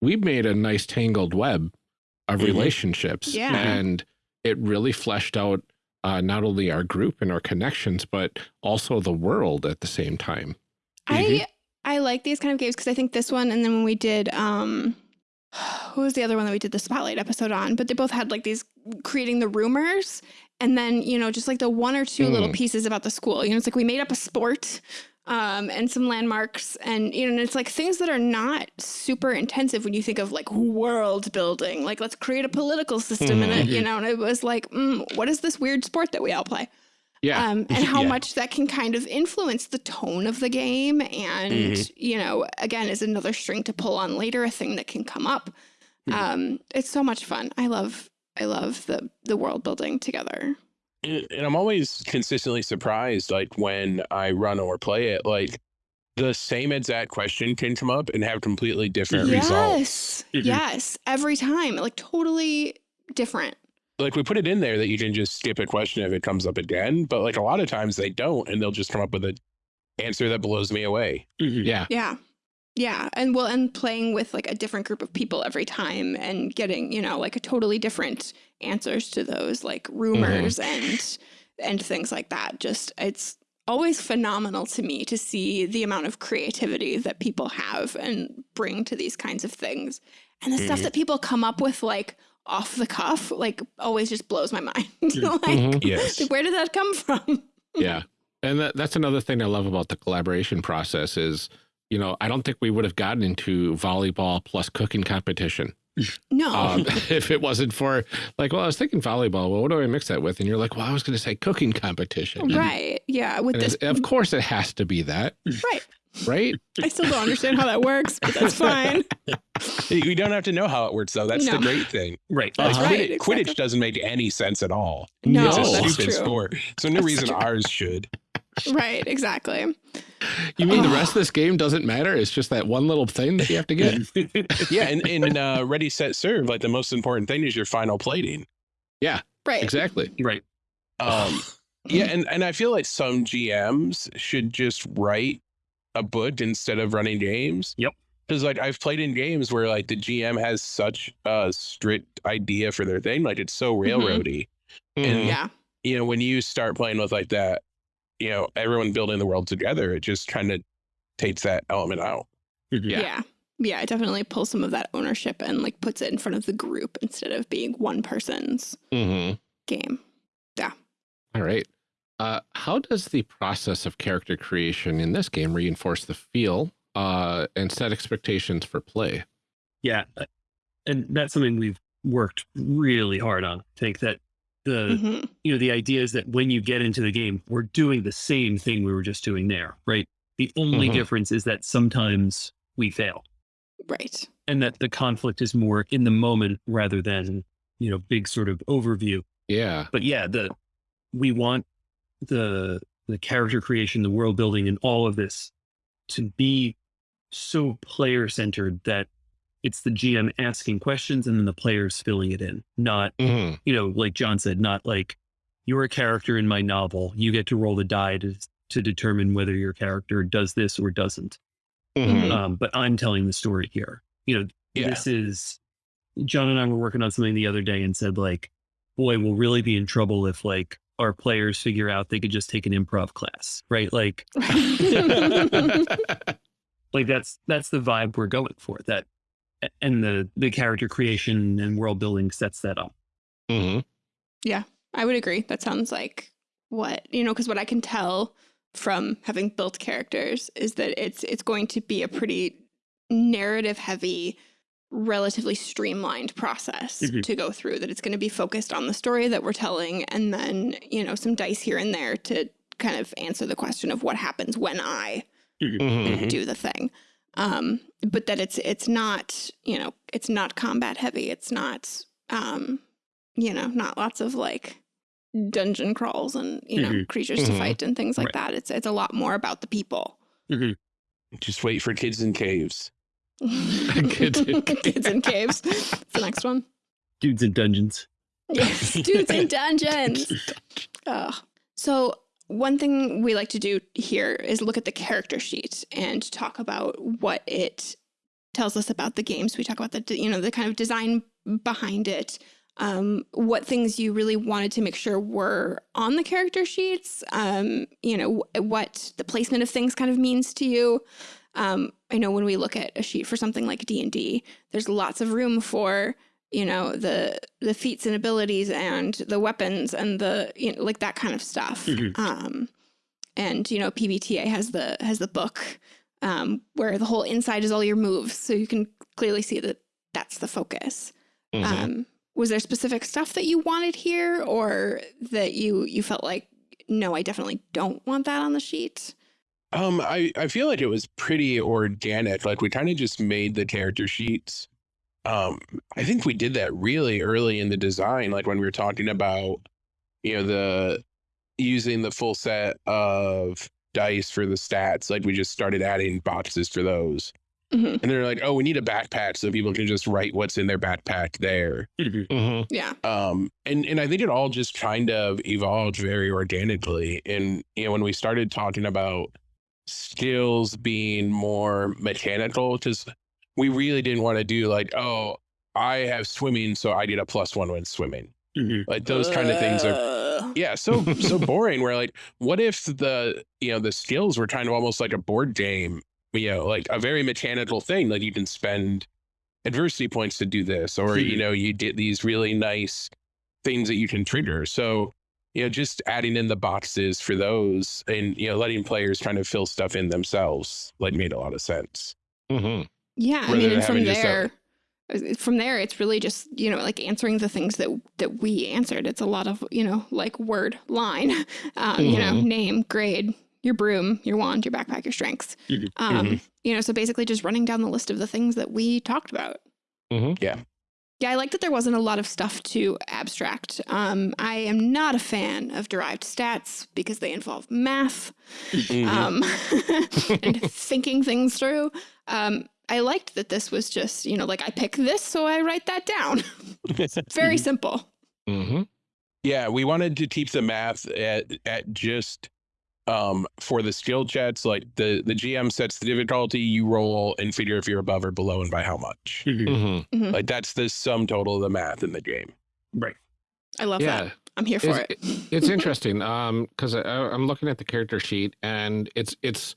we made a nice tangled web of mm -hmm. relationships. Yeah. And it really fleshed out uh, not only our group and our connections, but also the world at the same time. I mm -hmm. I like these kind of games because I think this one and then when we did um who was the other one that we did the spotlight episode on, but they both had like these creating the rumors and then, you know, just like the one or two mm. little pieces about the school. You know, it's like we made up a sport um, and some landmarks and, you know, and it's like things that are not super intensive when you think of like world building, like let's create a political system mm -hmm. in it, you mm-hmm. know, and it was like, mm, what is this weird sport that we all play? Yeah. Um, and how yeah. much that can kind of influence the tone of the game. And, mm -hmm. you know, again, is another string to pull on later, a thing that can come up. Mm -hmm. Um, it's so much fun. I love, I love the, the world building together. And I'm always consistently surprised, like when I run or play it, like the same exact question can come up and have completely different yes. results. Yes. Mm -hmm. Yes. Every time, like totally different like we put it in there that you can just skip a question if it comes up again, but like a lot of times they don't, and they'll just come up with an answer that blows me away. Mm -hmm. Yeah. Yeah. Yeah. And well, and playing with like a different group of people every time and getting, you know, like a totally different answers to those like rumors mm -hmm. and, and things like that. Just, it's always phenomenal to me to see the amount of creativity that people have and bring to these kinds of things. And the mm -hmm. stuff mm-hmm. that people come up with, like, off the cuff like always just blows my mind. like, mm -hmm. yes. where did that come from? yeah. And that, that's another thing I love about the collaboration process is, you know, I don't think we would have gotten into volleyball plus cooking competition. No. Um, if it wasn't for like, well, I was thinking volleyball. Well, what do I mix that with? And you're like, well, I was going to say cooking competition. Right. Yeah. With and this, of course, it has to be that. Right right? I still don't understand how that works, but that's fine. you don't have to know how it works, though. That's no. the great thing. Right. Like, uh -huh. Quidditch, exactly. Quidditch, doesn't make any sense at all. No, it's a that's stupid true. sport. So no that's reason true. ours should. Right. Exactly. You mean the rest of this game doesn't matter? It's just that one little thing that you have to get. yeah, and in uh, Ready Set Serve, like the most important thing is your final plating. Yeah. Right. Exactly. Right. Um, yeah, and and I feel like some GMs should just write a book instead of running games. Yep. Because like I've played in games where like the GM has such a strict idea for their thing, like it's so mm-hmm. railroady. Mm -hmm. And yeah, you know, when you start playing with like that, you know, everyone building the world together, it just kind of takes that element out. Mm-hmm. Yeah. yeah. Yeah, it definitely pulls some of that ownership and like puts it in front of the group instead of being one person's mm -hmm. game. Yeah. All right. Uh, how does the process of character creation in this game reinforce the feel uh, and set expectations for play? Yeah, uh, and that's something we've worked really hard on. I think that the mm -hmm. you know the idea is that when you get into the game, we're doing the same thing we were just doing there, right? The only mm -hmm. difference is that sometimes we fail, right? And that the conflict is more in the moment rather than you know big sort of overview. Yeah, but yeah, the we want the the character creation, the world building, and all of this to be so player centered that it's the GM asking questions and then the players filling it in. Not, mm -hmm. you know, like John said, not like you're a character in my novel. You get to roll the die to, to determine whether your character does this or doesn't. Mm -hmm. um, but I'm telling the story here. You know, yeah. this is John and I were working on something the other day and said like, boy, we'll really be in trouble if like our players figure out they could just take an improv class, right? Like, like that's that's the vibe we're going for. That and the the character creation and world building sets that up. Mm -hmm. Yeah, I would agree. That sounds like what you know, because what I can tell from having built characters is that it's it's going to be a pretty narrative heavy relatively streamlined process mm -hmm. to go through that it's going to be focused on the story that we're telling and then you know some dice here and there to kind of answer the question of what happens when i mm -hmm. do the thing um, but that it's it's not you know it's not combat heavy it's not um, you know not lots of like dungeon crawls and you know mm -hmm. creatures to mm-hmm. fight and things like right. that it's it's a lot more about the people mm-hmm. just wait for kids in caves kids, in kids in caves. It's the next one. Dudes in dungeons. Yes, dudes in dungeons. oh. So one thing we like to do here is look at the character sheet and talk about what it tells us about the games. We talk about the, you know, the kind of design behind it, um, what things you really wanted to make sure were on the character sheets, um, you know, what the placement of things kind of means to you. Um, I know when we look at a sheet for something like D&D, there's lots of room for, you know, the the feats and abilities and the weapons and the, you know, like that kind of stuff. Mm -hmm. um, and, you know, PBTA has the has the book um, where the whole inside is all your moves. So you can clearly see that that's the focus. Mm -hmm. um, was there specific stuff that you wanted here or that you you felt like no i definitely don't want that on the sheet um i i feel like it was pretty organic like we kind of just made the character sheets um i think we did that really early in the design like when we were talking about you know the using the full set of dice for the stats like we just started adding boxes for those Mm-hmm. And they're like, oh, we need a backpack so people can just write what's in their backpack there. Mm-hmm. Mm-hmm. Yeah. Um, and, and I think it all just kind of evolved very organically. And, you know, when we started talking about skills being more mechanical, because we really didn't want to do like, oh, I have swimming, so I get a plus one when swimming. Mm-hmm. Like those kind of things are, yeah, so so boring. Where like, what if the you know the skills were kind of almost like a board game you know, like a very mechanical thing. Like you can spend adversity points to do this, or, you hmm. know, you get these really nice things that you can trigger. So, you know, just adding in the boxes for those and, you know, letting players trying to fill stuff in themselves, like made a lot of sense. Mm-hmm. Yeah. I mean, from there, uh, from there, it's really just, you know, like answering the things that, that we answered. It's a lot of, you know, like word, line, um, mm-hmm. you know, mm-hmm. name, grade, your broom, your wand, your backpack, your strengths. Mm -hmm. Um, mm -hmm. You know, so basically just running down the list of the things that we talked about. Mm -hmm. Yeah. Yeah, I like that there wasn't a lot of stuff to abstract. Um, I am not a fan of derived stats because they involve math mm-hmm. um, and thinking things through. Um, I liked that this was just, you know, like I pick this, so I write that down. Very simple. Mm -hmm. Yeah, we wanted to keep the math at, at just um for the skill checks like the the gm sets the difficulty you roll and figure if you're above or below and by how much mm -hmm. Mm -hmm. like that's the sum total of the math in the game right i love yeah. that i'm here for it's, it it's interesting um because i'm looking at the character sheet and it's it's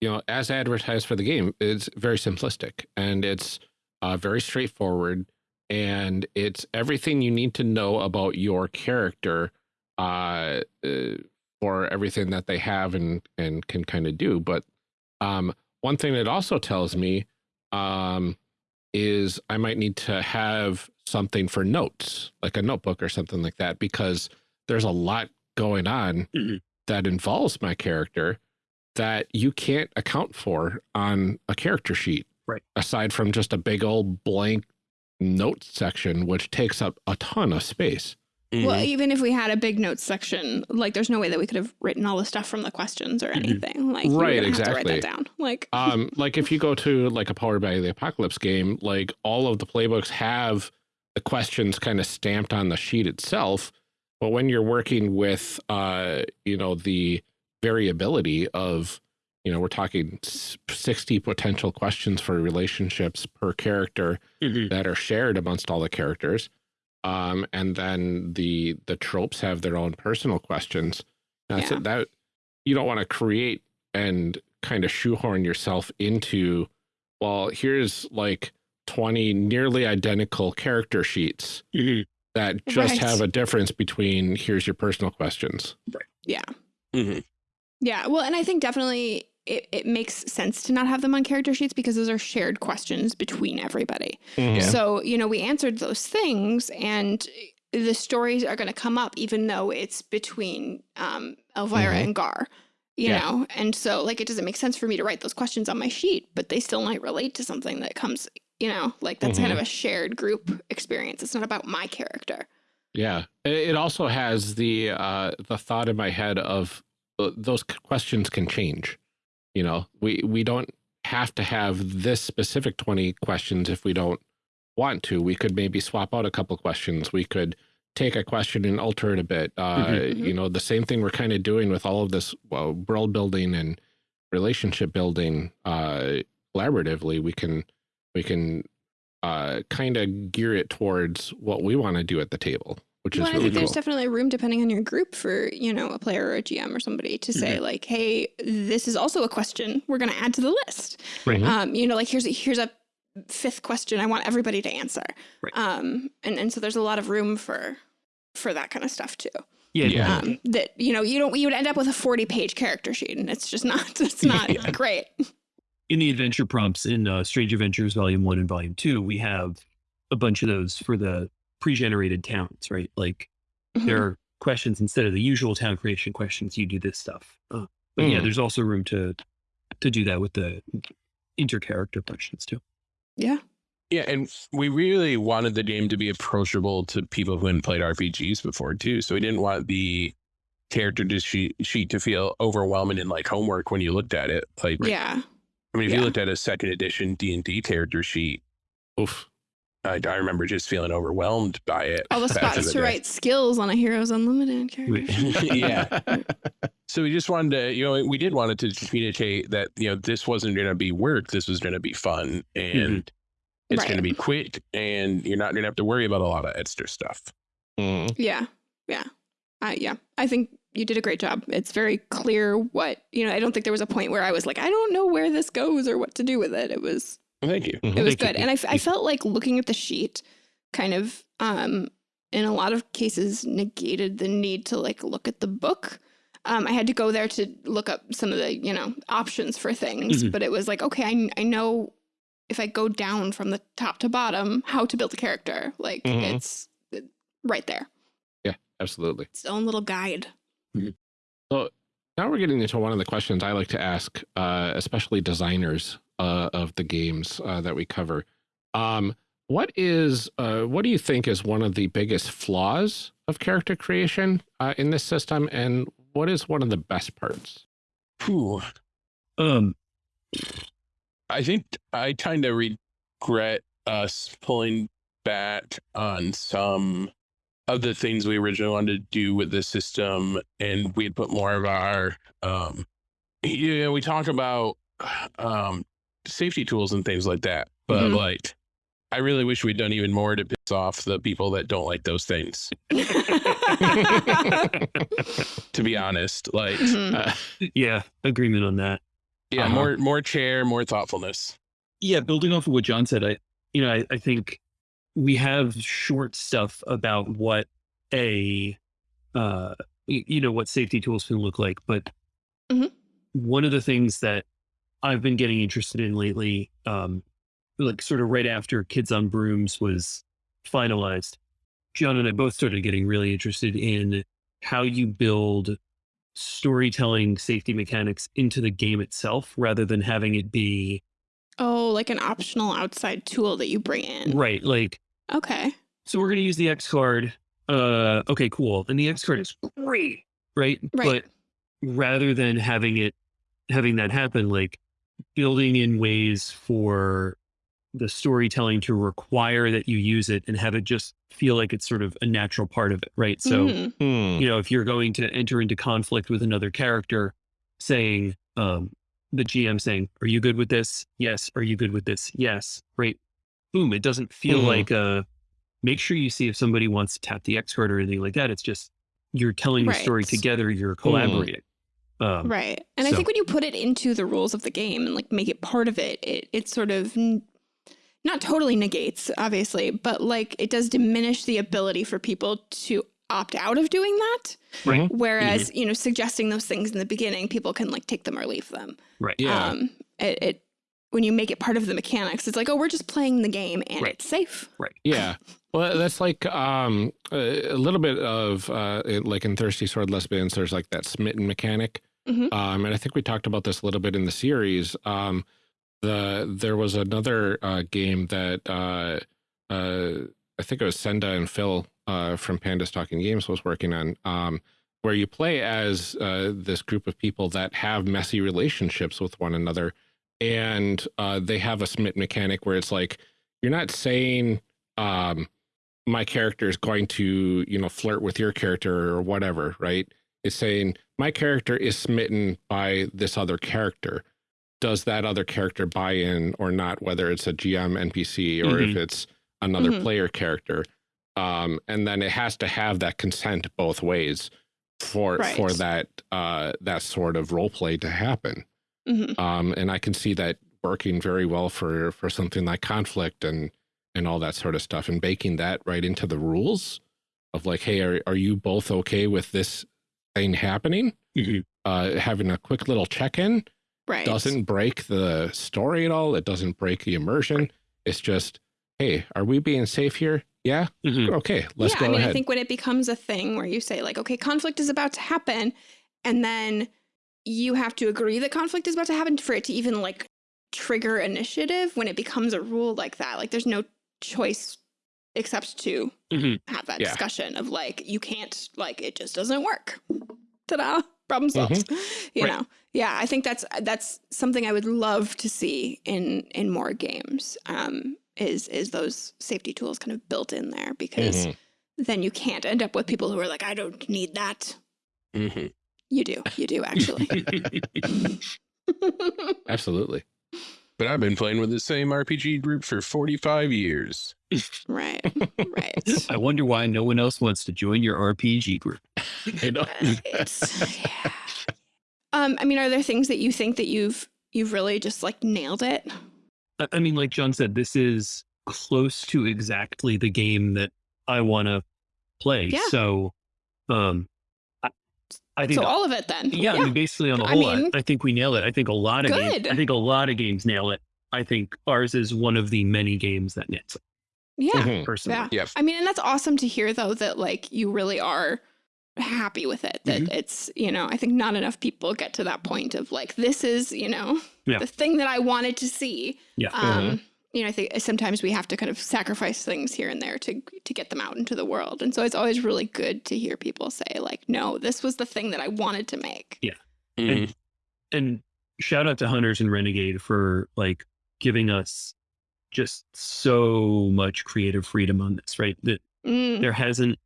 you know as advertised for the game it's very simplistic and it's uh very straightforward and it's everything you need to know about your character uh, uh for everything that they have and and can kind of do. But um, one thing that also tells me um, is I might need to have something for notes, like a notebook or something like that, because there's a lot going on mm -hmm. that involves my character that you can't account for on a character sheet. Right. Aside from just a big old blank notes section, which takes up a ton of space. Mm -hmm. Well, mm-hmm. even if we had a big notes section, like there's no way that we could have written all the stuff from the questions or mm-hmm. anything. Like right, exactly. write that down. Like um, like if you go to like a Powered by the Apocalypse game, like all of the playbooks have the questions kind of stamped on the sheet itself. But when you're working with uh, you know, the variability of you know, we're talking 60 potential questions for relationships per character mm -hmm. that are shared amongst all the characters um, and then the the tropes have their own personal questions. That's yeah. it. That you don't want to create and kind of shoehorn yourself into. Well, here's like 20 nearly identical character sheets mm -hmm. that just right. have a difference between here's your personal questions. Right. Yeah. Mm -hmm. Yeah. Well, and I think definitely it, it makes sense to not have them on character sheets because those are shared questions between everybody. Mm -hmm. So, you know, we answered those things and the stories are going to come up even though it's between um, Elvira mm -hmm. and Gar, you yeah. know? And so like, it doesn't make sense for me to write those questions on my sheet, but they still might relate to something that comes, you know, like that's mm -hmm. kind of mm-hmm. a shared group experience. It's not about my character. Yeah. It also has the, uh, the thought in my head of uh, those questions can change. You know, we, we don't have to have this specific 20 questions if we don't want to. We could maybe swap out a couple questions. We could take a question and alter it a bit. Uh, mm -hmm. You know, the same thing we're kind of doing with all of this well, world building and relationship building uh, collaboratively. We can we can uh, kind of gear it towards what we want to do at the table, which well, is really I think cool. there's definitely room depending on your group for you know a player or a GM or somebody to say mm -hmm. like, hey, this is also a question we're going to add to the list. Right. Um, you know, like here's a, here's a fifth question I want everybody to answer. Right. Um, and, and so there's a lot of room for, for that kind of stuff too. Yeah. yeah. Um, that, you know, you don't, you would end up with a 40 page character sheet and it's just not, it's not yeah. great. In the adventure prompts in uh, Strange Adventures Volume 1 and Volume 2, we have a bunch of those for the pre-generated towns, right? Like mm -hmm. there are questions instead of the usual town creation questions, you do this stuff. Uh, but mm. yeah, there's also room to to do that with the inter-character questions too. Yeah. Yeah, and we really wanted the game to be approachable to people who hadn't played RPGs before too. So we didn't want the character sheet, sheet to feel overwhelming and like homework when you looked at it. Like, yeah. I mean, if yeah. you looked at a second edition D and D character sheet, oof, I, I, remember just feeling overwhelmed by it. All the spots to write skills on a Heroes Unlimited character. yeah. so we just wanted to, you know, we did want to communicate that, you know, this wasn't going to be work. This was going to be fun and mm -hmm. it's right. going to be quick and you're not going to have to worry about a lot of extra stuff. Mm. Yeah. Yeah. Uh, yeah. I think you did a great job. It's very clear what, you know, I don't think there was a point where I was like, I don't know where this goes or what to do with it. It was Thank you. It was Thank good. You. And I, I felt like looking at the sheet kind of, um, in a lot of cases negated the need to like look at the book. Um, I had to go there to look up some of the, you know, options for things, mm -hmm. but it was like, okay, I, I know if I go down from the top to bottom, how to build a character. Like mm -hmm. it's right there. Yeah, absolutely. Its own little guide. Mm -hmm. So now we're getting into one of the questions I like to ask, uh, especially designers uh, of the games uh, that we cover. Um, what is uh, what do you think is one of the biggest flaws of character creation uh, in this system, and what is one of the best parts? Whew. Um, I think I kind of regret us pulling back on some of the things we originally wanted to do with the system, and we had put more of our um, you know, we talk about um, safety tools and things like that. But mm -hmm. like, I really wish we'd done even more to piss off the people that don't like those things. to be honest, like, mm -hmm. uh, yeah, agreement on that. Yeah, uh -huh. more more chair, more thoughtfulness. Yeah, building off of what John said, I, you know, I, I think we have short stuff about what a, uh, you know, what safety tools can look like, but mm -hmm. one of the things that I've been getting interested in lately, um, like sort of right after Kids on Brooms was finalized, John and I both started getting really interested in how you build storytelling safety mechanics into the game itself rather than having it be oh like an optional outside tool that you bring in. Right like okay. So we're going to use the x card uh okay cool and the x card is great right? Right. But rather than having it having that happen like building in ways for the storytelling to require that you use it and have it just feel like it's sort of a natural part of it, right? So, mm -hmm. you know, if you're going to enter into conflict with another character, saying, um, the GM saying, Are you good with this? Yes. Are you good with this? Yes. Great. Boom. It doesn't feel mm -hmm. like a make sure you see if somebody wants to tap the X card or anything like that. It's just you're telling right. the story together, you're mm. Collaborating. Um, right. And so. I think when you put it into the rules of the game and like make it part of it, it, it sort of not totally negates, obviously, but like it does diminish the ability for people to opt out of doing that. Right. Whereas, mm -hmm. you know, suggesting those things in the beginning, people can like take them or leave them. Right. Yeah. Um, it, it when you make it part of the mechanics, it's like, oh, we're just playing the game and right. it's safe. Right. Yeah. Well, that's like um, a, a little bit of uh, like in Thirsty Sword Lesbians, there's like that smitten mechanic Mm -hmm. um, and I think we talked about this a little bit in the series. Um, the there was another uh, game that uh, uh, I think it was Senda and Phil uh, from Pandas Talking Games was working on, um, where you play as uh, this group of people that have messy relationships with one another, and uh, they have a smit mechanic where it's like you're not saying um, my character is going to, you know, flirt with your character or whatever, right? It's saying my character is smitten by this other character. Does that other character buy in or not, whether it's a GM NPC or mm -hmm. if mm-hmm. it's another mm -hmm. player character? Um, and then it has to have that consent both ways for right. for that uh, that sort of role play to happen. Mm -hmm. um, and I can see that working very well for for something like conflict and and all that sort of stuff and baking that right into the rules of like, hey, are, are you both okay with this happening? Mm -hmm. uh, having a quick little check-in right. doesn't break the story at all. It doesn't break the immersion. It's just, hey, are we being safe here? Yeah. Mm -hmm. Okay. Let's yeah, go I mean, ahead. I think when it becomes a thing where you say like, okay, conflict is about to happen, and then you have to agree that conflict is about to happen for it to even like trigger initiative when it becomes a rule like that. Like there's no choice except to mm -hmm. have that yeah. discussion of like, you can't, like, it just doesn't work. Ta-da, problem solved. Mm -hmm. You right. know? Yeah, I think that's, that's something I would love to see in, in more games. Um, is, is those safety tools kind of built in there because mm -hmm. then you can't end up with people who are like, I don't need that. Mm-hmm. You do, you do actually. Absolutely. But I've been playing with the same RPG group for 45 years. Right. Right. I wonder why no one else wants to join your RPG group. I know. yeah. Um, I mean, are there things that you think that you've you've really just like nailed it? I mean, like John said, this is close to exactly the game that I want to play. Yeah. So, um, I think so. All of it then. Yeah, yeah. I mean, basically on the whole I mean, I think we nail it. I think a lot of good. games. I think a lot of games nail it. I think ours is one of the many games that nails it. Yeah, mm-hmm. personally. Yeah. Yes. I mean, and that's awesome to hear though that like you really are happy with it. That mm-hmm. it's you know I think not enough people get to that point of like this is you know yeah. the thing that I wanted to see. Yeah. Um, mm-hmm you know, I think sometimes we have to kind of sacrifice things here and there to to get them out into the world. And so it's always really good to hear people say like, no, this was the thing that I wanted to make. Yeah. Mm -hmm. and, and shout out to Hunters and Renegade for like giving us just so much creative freedom on this, right? That mm. there hasn't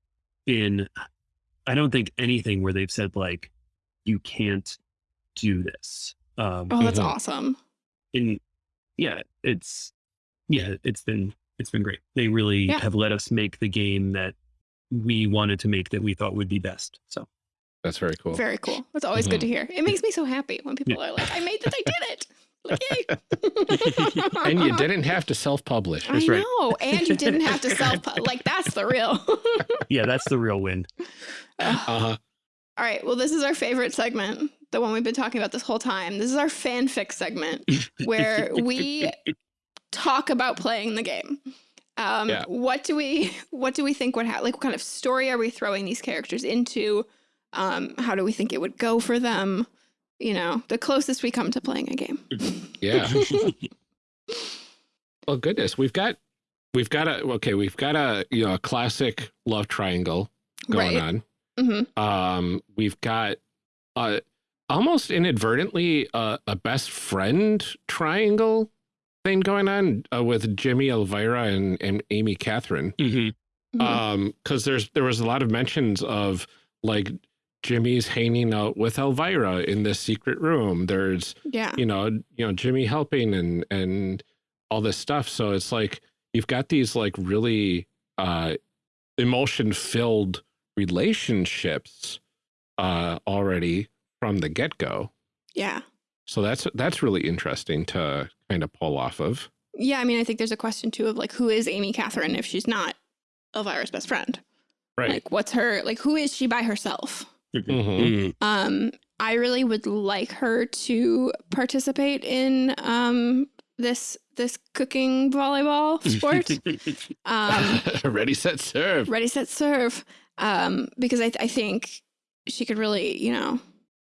been, I don't think anything where they've said like, you can't do this. Um, oh, that's mm -hmm. awesome. And yeah, it's yeah, it's been it's been great. They really yeah. have let us make the game that we wanted to make that we thought would be best. So that's very cool. Very cool. It's always mm -hmm. good to mm-hmm. hear. It makes me so happy when people yeah. are like, I made that, I did it. Like, and you didn't have to self-publish. I right. know. And you didn't have to self like that's the real. yeah, that's the real win. Uh-huh. All right. Well, this is our favorite segment, the one we've been talking about this whole time. This is our fanfic segment where we talk about playing the game. Um, yeah. What do we what do we think would happen? Like, what kind of story are we throwing these characters into? Um, how do we think it would go for them? You know, the closest we come to playing a game. Yeah. well, goodness, we've got we've got a okay, we've got a you know a classic love triangle going right. on. Mm -hmm. Um, we've got uh, almost inadvertently uh, a best friend triangle thing going on uh, with Jimmy Elvira and, and Amy Catherine. Mm -hmm. Um, because there's there was a lot of mentions of like Jimmy's hanging out with Elvira in this secret room. There's yeah, you know, you know, Jimmy helping and and all this stuff. So it's like you've got these like really uh emotion filled relationships uh already from the get go. Yeah. So that's that's really interesting to kind of pull off of. Yeah, I mean, I think there's a question too of like, who is Amy Catherine if she's not Elvira's best friend? Right. Like, what's her like? Who is she by herself? Mm -hmm. Um, I really would like her to participate in um this this cooking volleyball sport. um, ready, set, serve. Ready, set, serve. Um, because I I think she could really, you know,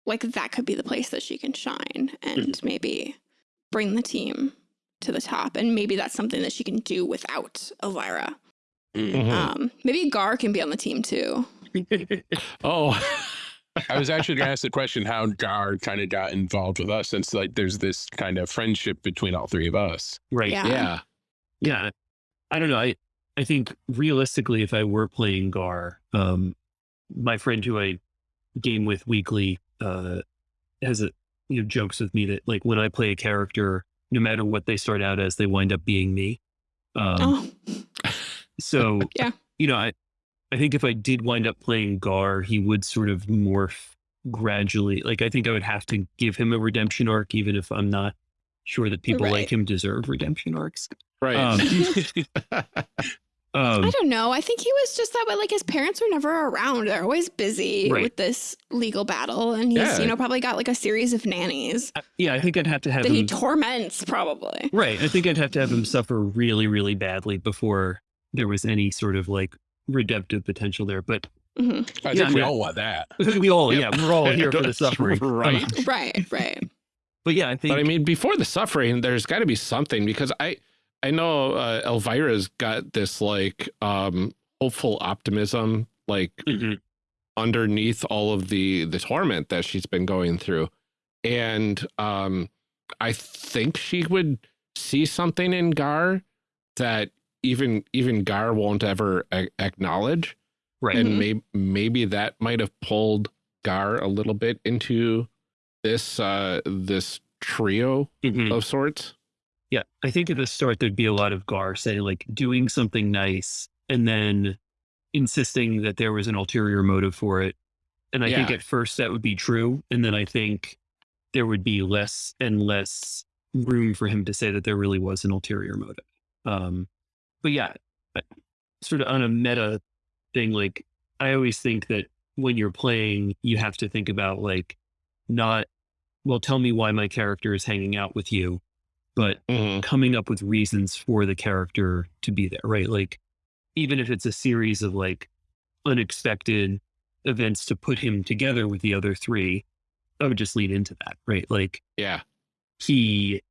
like that could be the place that she can shine and mm -hmm. maybe bring the team to the top. And maybe that's something that she can do without Elvira. Mm -hmm. um, maybe Gar can be on the team too. oh. I was actually going to ask the question how Gar kind of got involved with us since like there's this kind of friendship between all three of us. Right. Yeah. Yeah. yeah. I don't know. I I think realistically, if I were playing Gar, um, my friend who I game with weekly uh, has a you know jokes with me that like when I play a character, no matter what they start out as, they wind up being me. Um, oh, So Yeah. you know, I I think if I did wind up playing Gar, he would sort of morph gradually. Like I think I would have to give him a redemption arc, even if I'm not sure that people Right. like him deserve redemption arcs. Right. Um, um, I don't know. I think he was just that way. Like his parents were never around. They're always busy Right. with this legal battle, and he's Yeah. you know probably got like a series of nannies yeah, I think I'd have to have that he torments. Probably. right. I think I'd have to have him suffer really, really badly before there was any sort of like redemptive potential there. But hmm I Yeah, think we yeah. all want that. we all, Yep. yeah, we're all here for the suffering. right. Right. Right. but yeah, I think But I mean, before the suffering, there's got to be something because I, I know uh, Elvira's got this like um, hopeful optimism, like Mhm. underneath all of the the torment that she's been going through, and um, I think she would see something in Gar that even even Gar won't ever a- acknowledge, right. and Mhm. maybe maybe that might have pulled Gar a little bit into this uh this trio Mhm. of sorts. Yeah, I think at the start there'd be a lot of Gar saying like doing something nice and then insisting that there was an ulterior motive for it. And I think at first that would be true. And then I think there would be less and less room for him to say that there really was an ulterior motive. Um, but yeah, I- sort of on a meta thing, like I always think that when you're playing, you have to think about like not, well, tell me why my character is hanging out with you, but mm-hmm. coming up with reasons for the character to be there, right? Like, even if it's a series of like unexpected events to put him together with the other three, I would just lean into that, right? Like, Yeah. he,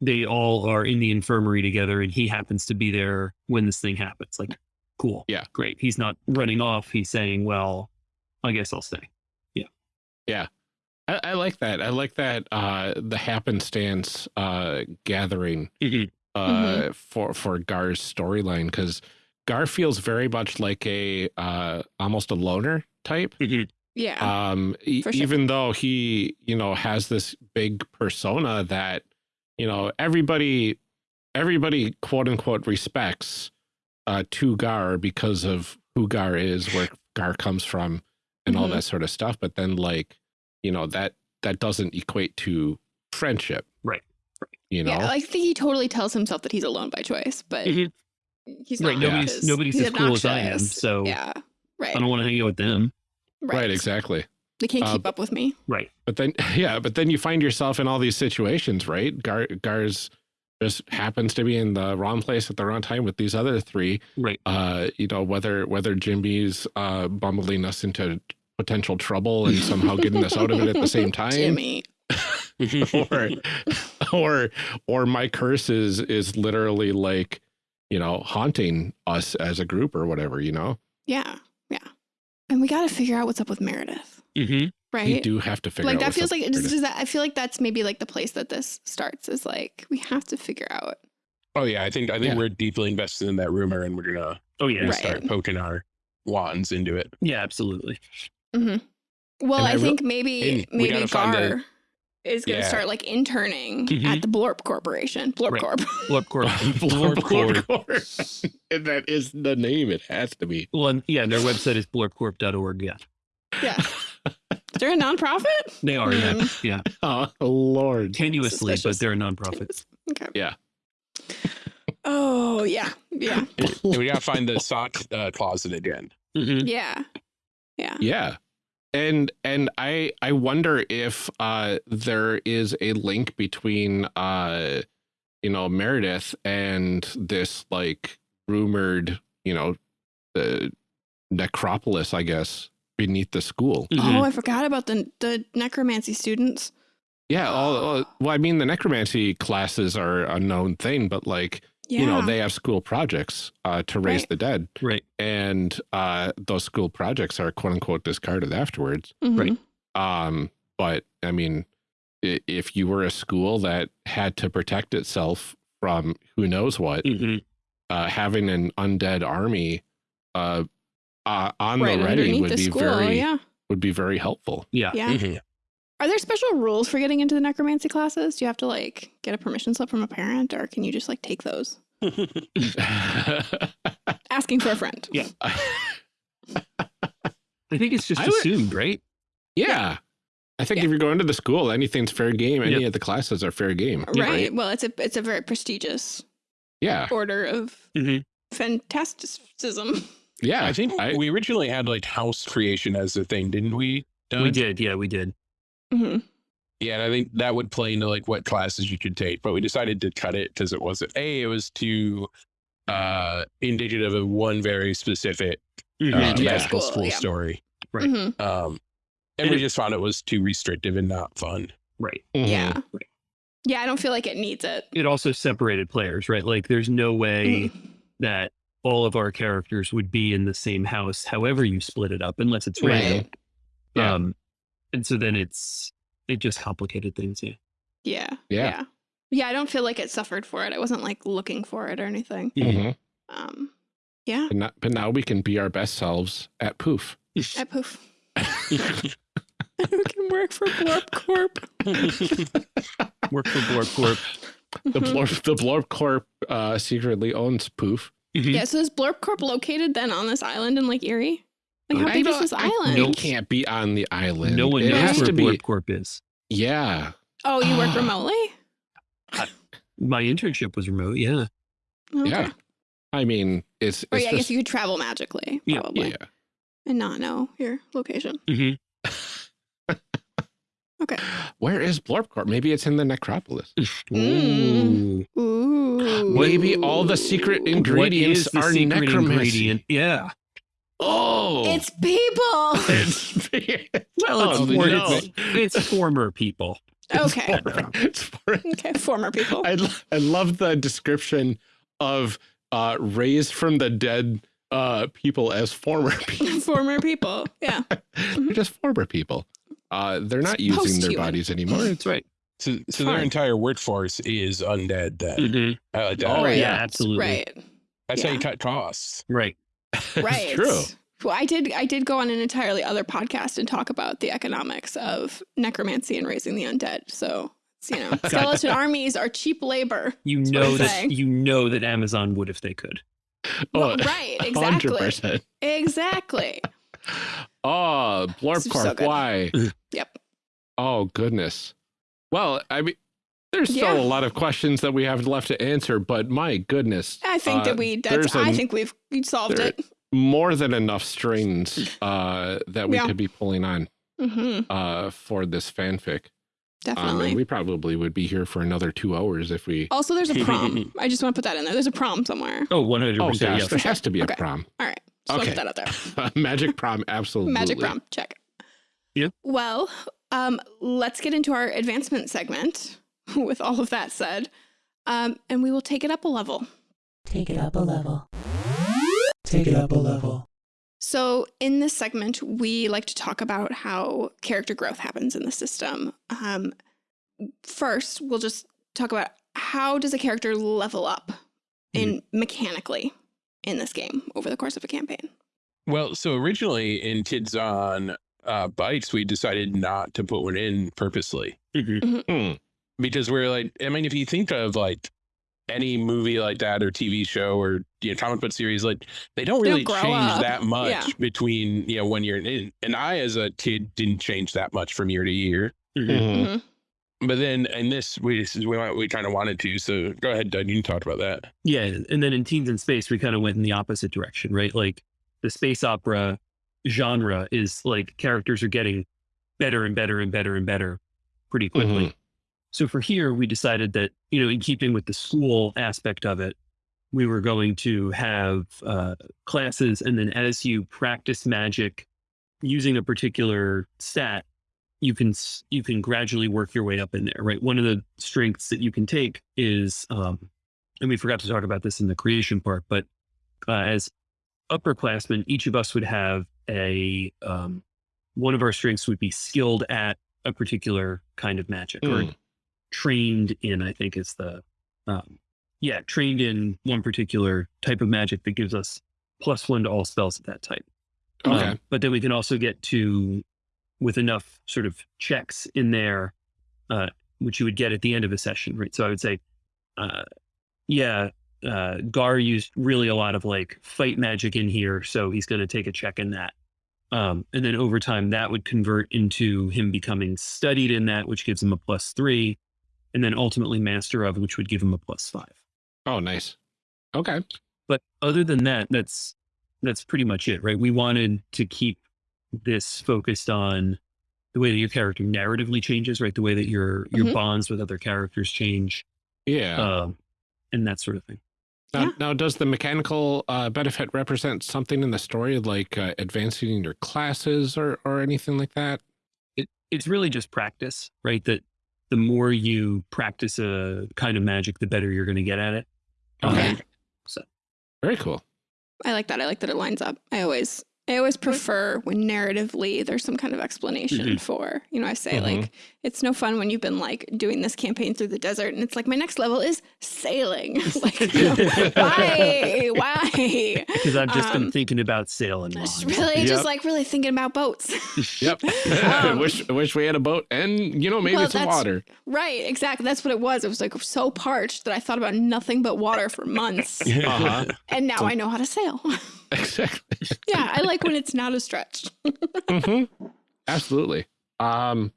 they all are in the infirmary together and he happens to be there when this thing happens. Like, cool. Yeah. Great. He's not running off. He's saying, well, I guess I'll stay. I, I like that. I like that uh the happenstance uh gathering Mhm. uh for for Gar's storyline because Gar feels very much like a uh almost a loner type. Yeah. um e- sure. even though he you know has this big persona that you know everybody everybody quote unquote respects uh to gar because of who gar is where gar comes from and all Mhm. that sort of stuff but then like you know that that doesn't equate to friendship Right. you know Yeah, I think he totally tells himself that he's alone by choice, but Mhm. he's Right, not. nobody's- because nobody's he's as cool as I am, so yeah, right, I don't want to hang out with them. right exactly They can't uh, keep up with me. Right. But then, yeah, but then you find yourself in all these situations, right? Gar, Gar's just happens to be in the wrong place at the wrong time with these other three. Right. Uh, you know, whether whether Jimmy's uh, bumbling us into potential trouble and somehow getting us out of it at the same time, Jimmy. or or or my curse is is literally like, you know, haunting us as a group or whatever. You know, Yeah, yeah, and we got to figure out what's up with Meredith, Mhm. right? we do have to figure out like out that what's feels up like with it's that I feel like that's maybe like the place that this starts is like we have to figure out. Oh yeah, I think I think Yeah. we're deeply invested in that rumor, and we're gonna, Oh yeah. Right. start poking our wands into it. Yeah, absolutely. Hmm Well, And I, I re- think maybe and maybe gotta Gar the- is going to Yeah. start like interning Mhm. at the Blorp Corporation. Blorp Right. Corp. Blorp Corp. Blorp Blorp Corp. Corp. and that is the name. It has to be. Well, and, yeah, and their website is blorpcorp.org. Yeah, yeah. they're a nonprofit? they are. Yeah, Hmm. yeah. Oh Lord. Tenuously, but they're a nonprofit. Okay. Yeah. Oh yeah, yeah, And we gotta find the sock uh, closet again. Mhm. yeah, yeah. Yeah. And and I I wonder if uh there is a link between uh you know Meredith and this like rumored, you know, the necropolis, I guess, beneath the school. Mhm. Oh, I forgot about the the necromancy students. Yeah, all, all well I mean the necromancy classes are a known thing, but like, Yeah. you know, they have school projects uh to raise Right. the dead. Right. And uh those school projects are quote unquote discarded afterwards. Mhm. right. Um, but I mean, if you were a school that had to protect itself from who knows what, Mhm. uh, having an undead army uh, uh, on right the ready would the be school. very yeah. would be very helpful. Yeah. Yeah. Mhm. Are there special rules for getting into the necromancy classes? Do you have to like get a permission slip from a parent or can you just like take those? Asking for a friend. Yeah. I think it's just I would- assumed, right? yeah. I think Yeah. if you're going to the school, anything's fair game. Any Yep. of the classes are fair game. Right. Well, it's a it's a very prestigious Yeah. order of Mm-hmm. fantasticism. Yeah. I think I- we originally had like house creation as a thing, didn't we? We did. Yeah, we did. Hmm Yeah, and I think that would play into like what classes you could take, but we decided to cut it because it wasn't a. It was too uh indicative of one very specific uh, Mhm. Magical magical school, school yeah. story. Right. hmm Um, and And we it- just found it was too restrictive and not fun. Right. Yeah. Yeah, I don't feel like it needs it. It also separated players, right? Like there's no way Mm. that all of our characters would be in the same house, however you split it up, unless it's Right. random. Yeah. Um, and so then it's it just complicated things. Yeah. Yeah. Yeah. Yeah. Yeah, I don't feel like it suffered for it. I wasn't like looking for it or anything. Mhm. Um yeah. But, not, but now we can be our best selves at poof. I poof. we can work for Blorp Corp. Work for Blorp Corp. The Mhm. Blorp, the Blorp Corp uh, secretly owns poof. Mhm. Yeah, so is Blorp Corp located then on this island in Lake Erie? Like how I big is this island? It can't be on the island. No one it knows has where to be. Blorp Corp is. Yeah. Oh, you work remotely? My internship was remote. Yeah. Okay. Yeah. I mean, it's, Or it's yeah, I guess you could travel magically, Yeah, probably, yeah. and not know your location. hmm Okay. Where is Blorp Corp? Maybe it's in the necropolis. Mm. Ooh. Ooh. Maybe all the secret ingredients is the are secret necromancy. ingredient? Yeah. Oh, It's people. it's Well, it's, Oh, for, no. it's, it's former people. okay. it's for, Okay. Former people. I, lo- I love the description of uh, raised from the dead uh, people as former people. Former people. Yeah. They're just former people. Uh, they're not using their bodies anymore. That's right. So, so their entire workforce is undead. Then Mhm. I like that. Oh, Oh, Right. yeah, yeah. absolutely. Right. That's how you cut costs. Right. Right. It's true. Well, I did. I did go on an entirely other podcast and talk about the economics of necromancy and raising the undead. So, it's, you know, skeleton armies are cheap labor. You know that saying. you know that Amazon would if they could. Well, Oh, right. Exactly. 100%. Exactly. Oh, Blorp It's so why? Yep. Oh, goodness. Well, I mean, there's still a lot of questions that we have left to answer, but my goodness. I think uh, that we. That's. there's I a- think we've solved it. more than enough strings uh, that we Yeah. could be pulling on hmm uh, for this fanfic. Um, Definitely. and we probably would be here for another two hours if we. also, there's a prom. I just want to put that in there. There's a prom somewhere. Oh, 100%. Oh, yes. gosh, there has to be Okay. a prom. All right. Just want Okay. put that out there. Magic prom, absolutely. Magic prom. Check. Yeah. Well, um, let's get into our advancement segment with all of that said. Um, and we will take it up a level. Take it up a level. Take it up a level. So, in this segment, we like to talk about how character growth happens in the system. Um, first, we'll just talk about how does a character level up in mechanically in this game over the course of a campaign. Well, so originally in Kids on uh, Bikes, we decided not to put one in purposely Mhm. Hmm. Because we're like, I mean, if you think of like any movie like that or TV show or you know comic book series, like they don't really change up. that much Yeah. between you know one year and in. And I, as a kid, didn't change that much from year to year. Mhm. Mhm. Mhm. But then in this, we this is we we kind of wanted to. So go ahead, Doug. You can talk about that. Yeah. And then in Teens in Space, we kind of went in the opposite direction, right? Like the space opera genre is like characters are getting better and better and better and better pretty quickly. Mhm. So for here, we decided that, you know, in keeping with the school aspect of it, we were going to have uh, classes. And then as you practice magic using a particular stat, you can you can gradually work your way up in there, right? One of the strengths that you can take is, um, and we forgot to talk about this in the creation part, but uh, as upperclassmen, each of us would have a um, one of our strengths would be skilled at a particular kind of magic or Mm. Trained in. I think is the um, yeah, trained in one particular type of magic that gives us plus one to all spells of that type. Okay. Um, but then we can also get to, with enough sort of checks in there, uh, which you would get at the end of a session, right? So I would say, uh, yeah, uh, Gar used really a lot of like fight magic in here, so he's going to take a check in that. Um, and then over time, that would convert into him becoming studied in that, which gives him a plus three, and then ultimately master of, which would give him a plus five. Oh, nice. Okay. But other than that, that's that's pretty much it, right? We wanted to keep this focused on the way that your character narratively changes, right? The way that your your Mhm. bonds with other characters change, Yeah. um, and that sort of thing. Now, Yeah. now, does the mechanical uh, benefit represent something in the story, like uh, advancing your classes or or anything like that? It it's really just practice, right? That the more you practice a kind of magic, the better you're going to get at it. Okay. Um, so Very cool. I like that. I like that it lines up. I always I always prefer when narratively there's some kind of explanation Mhm. for, you know, I say Mhm. like it's no fun when you've been like doing this campaign through the desert and it's like my next level is sailing. like why? Why? because I've just Um, been thinking about sailing. Just really Yep. just like really thinking about boats. Yep. Um, wish wish we had a boat and you know maybe Well, some water. right, exactly. That's what it was. It was like so parched that I thought about nothing but water for months. Uh-huh. and now I know how to sail. Exactly. yeah, I like when it's not a stretch. hmm Absolutely. Um,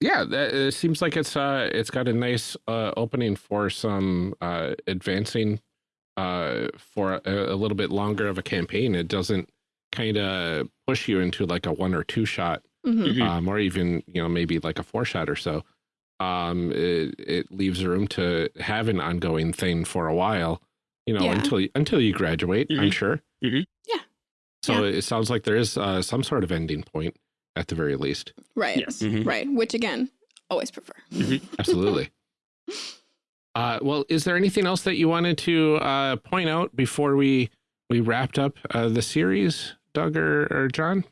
yeah, that, it seems like it's uh, it's got a nice uh, opening for some uh, advancing uh, for a, a little bit longer of a campaign. It doesn't kind of push you into like a one or two shot, Mhm. Mhm. um, or even you know maybe like a four shot or so. Um, it, it leaves room to have an ongoing thing for a while, you know, Yeah. until you, until you graduate. I'm Mhm. sure. Mhm. Yeah. So it sounds like there is uh, some sort of ending point at the very least. Right. Yes. Mhm. Right. Which again, always prefer. Absolutely. uh, well, is there anything else that you wanted to uh, point out before we we wrapped up uh, the series, Doug or, or Jon?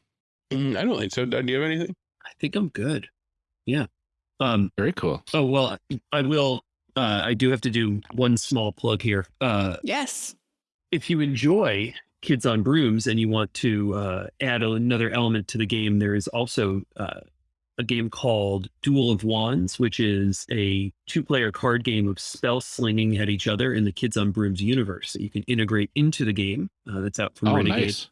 Mm, I don't think so. Doug, do you have anything? I think I'm good. Yeah. Um, Very cool. Oh well, I will. Uh, I do have to do one small plug here. Uh, Yes. if you enjoy Kids on Brooms and you want to uh, add another element to the game, there is also uh, a game called Duel of Wands, which is a two-player card game of spell slinging at each other in the Kids on Brooms universe that you can integrate into the game. Uh, that's out from Oh, Renegade. nice.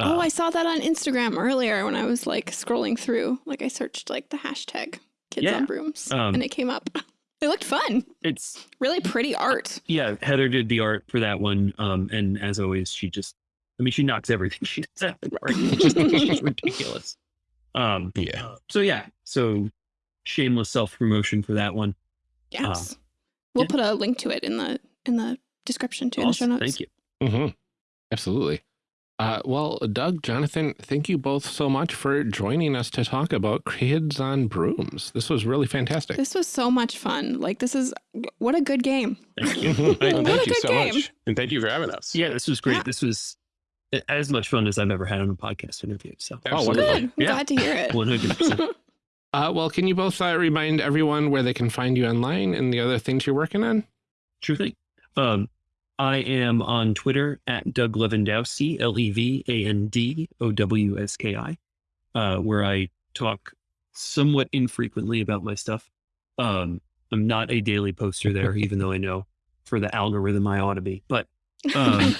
Uh, oh, I saw that on Instagram earlier when I was like scrolling through. Like I searched like the hashtag kids Yeah. on brooms Um, and it came up. It looked fun. it's Really pretty art. yeah. Heather did the art for that one, um, and as always, she just. I mean, she knocks everything she does out of the park. It's just ridiculous. Um, Yeah. So yeah, so shameless self promotion for that one. Yes. we'll yeah. put a link to it in the in the description too in the show notes. Thank you. Mm -hmm. Absolutely. Uh, well, Doug, Jonathan, thank you both so much for joining us to talk about Kids on Brooms. This was really fantastic. This was so much fun. Like this is what a good game. Thank you. What thank a you good so game. much. And thank you for having us. yeah, this was great. Yeah. This was as much fun as I've ever had on a podcast interview. So Oh, Good. I'm Yeah. glad to hear it. one hundred percent. Uh, well, can you both uh, remind everyone where they can find you online and the other things you're working on? Sure thing. Um, I am on Twitter at Doug Levandowski, L E V A N D O W S K I, uh, where I talk somewhat infrequently about my stuff. Um, I'm not a daily poster there, even though I know for the algorithm I ought to be. But um,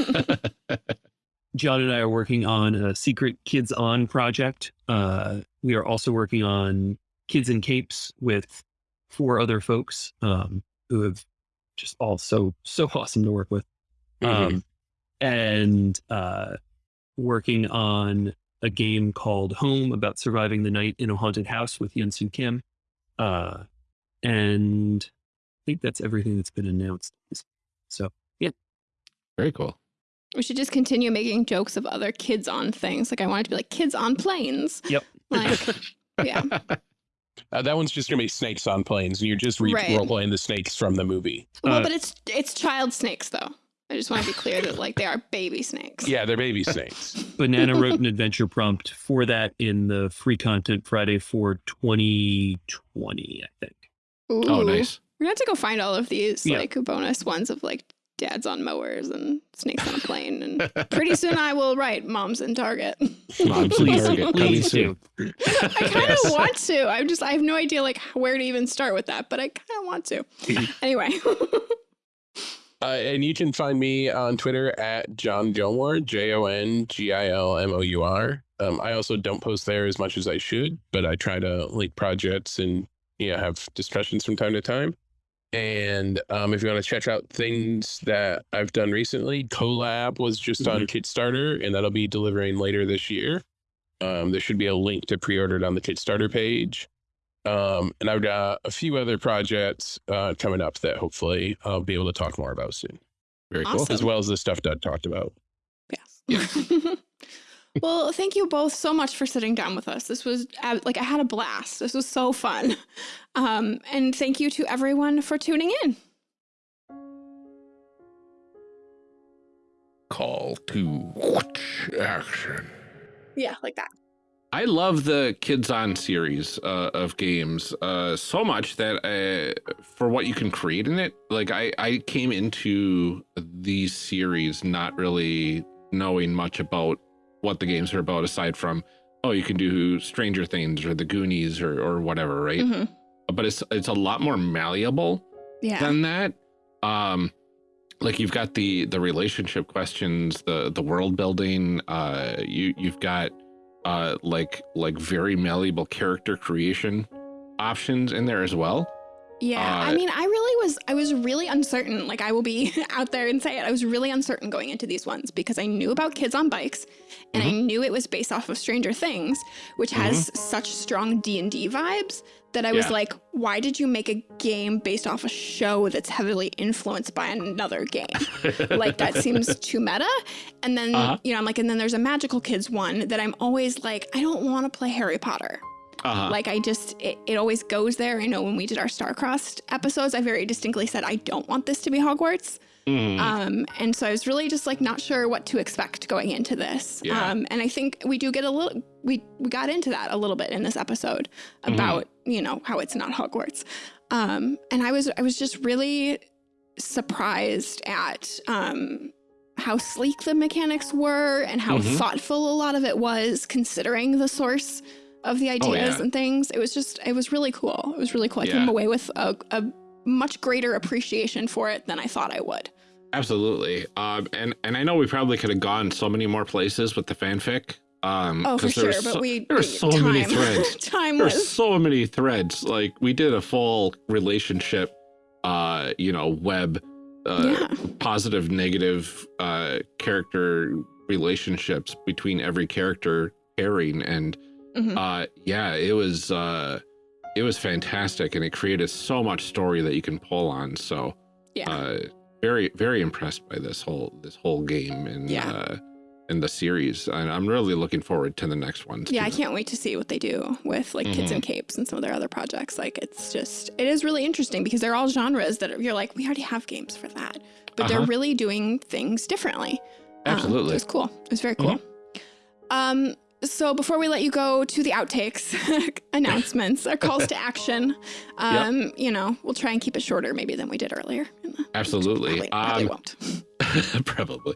Jon and I are working on a secret Kids On project. Uh, we are also working on Kids in Capes with four other folks um, who have just all so so awesome to work with. Mhm. Um, and uh, working on a game called Home about surviving the night in a haunted house with Yunsu Kim. Uh, and I think that's everything that's been announced. So yeah. Very cool. We should just continue making jokes of other kids on things. Like I want it to be like kids on planes. Yep. Like yeah. Uh, that one's just gonna be snakes on planes, and you're just re- Right. role playing the snakes from the movie. Well, Uh, but it's it's child snakes though. I just want to be clear that like they are baby snakes. Yeah, they're baby snakes. Banana wrote an adventure prompt for that in the free content Friday for 2020, I think. Oh, nice. We're gonna have to go find all of these Yeah. like bonus ones of like dads on mowers and snakes on a plane. And pretty soon I will write moms in Target. Moms Please, Target, please coming do. I kind of want to. I'm just, I have no idea like where to even start with that, but I kind of want to. anyway. Uh, and you can find me on Twitter at Jon Gilmour, J O N G I L M O U R. Um, I also don't post there as much as I should, but I try to link projects and yeah, have discussions from time to time. And um, if you want to check out things that I've done recently, Collab was just on Kickstarter, and that'll be delivering later this year. Um, there should be a link to pre-order it on the Kickstarter page. Um, and I've got a few other projects uh, coming up that hopefully I'll be able to talk more about soon, Very cool. As well as the stuff Doug talked about. Yes. well, thank you both so much for sitting down with us. This was uh, like I had a blast. This was so fun. Um, and thank you to everyone for tuning in. Call to action. Yeah, like that. I love the Kids On series uh, of games uh, so much that uh, for what you can create in it, like I, I came into these series not really knowing much about what the games are about aside from, oh, you can do Stranger Things or the Goonies or, or whatever, right? Mhm. But it's it's a lot more malleable Yeah. than that. Um, like you've got the the relationship questions, the the world building. Uh, you you've got uh like like very malleable character creation options in there as well. Yeah, I Uh, mean, I really was, I was really uncertain. Like, I will be out there and say it. I was really uncertain going into these ones because I knew about kids on bikes and I knew it was based off of Stranger Things, which has such strong D&D vibes that I was Yeah. like, why did you make a game based off a show that's heavily influenced by another game? like, that seems too meta. And then, Uh-huh. you know, I'm like, and then there's a Magical Kids one that I'm always like, I don't want to play Harry Potter. Uh-huh. Like I just, it, it always goes there. I know when we did our Starcrossed episodes, I very distinctly said I don't want this to be Hogwarts. Mhm. Um, and so I was really just like not sure what to expect going into this. Yeah. Um, and I think we do get a little, we we got into that a little bit in this episode Mm-hmm. about you know how it's not Hogwarts. Um, and I was I was just really surprised at um, how sleek the mechanics were and how Mhm. thoughtful a lot of it was, considering the source of the ideas Oh, yeah. and things. It was just, it was really cool. It was really cool. I Yeah. came away with a, a much greater appreciation for it than I thought I would. Absolutely. Um, and and I know we probably could have gone so many more places with the fanfic. Um, Oh, for there sure. was But we there were we- so time, many threads. time There's was so many threads. Like we did a full relationship, uh, you know, web, uh, Yeah. positive, negative, uh, character relationships between every character pairing, and Mhm. uh, yeah, it was uh, it was fantastic, and it created so much story that you can pull on. So yeah. uh, very very impressed by this whole this whole game and Yeah. uh, and the series, and I'm really looking forward to the next ones. yeah, I can't wait to see what they do with like Kids Mm-hmm. and Capes and some of their other projects. Like it's just it is really interesting because they're all genres that are, you're like we already have games for that, but they're Uh-huh. really doing things differently. Um, Absolutely. it was cool. It was very cool. Um, so before we let you go to the outtakes, announcements, our calls to action, um, you know, we'll try and keep it shorter maybe than we did earlier. Absolutely. Probably, probably Um, won't. Probably.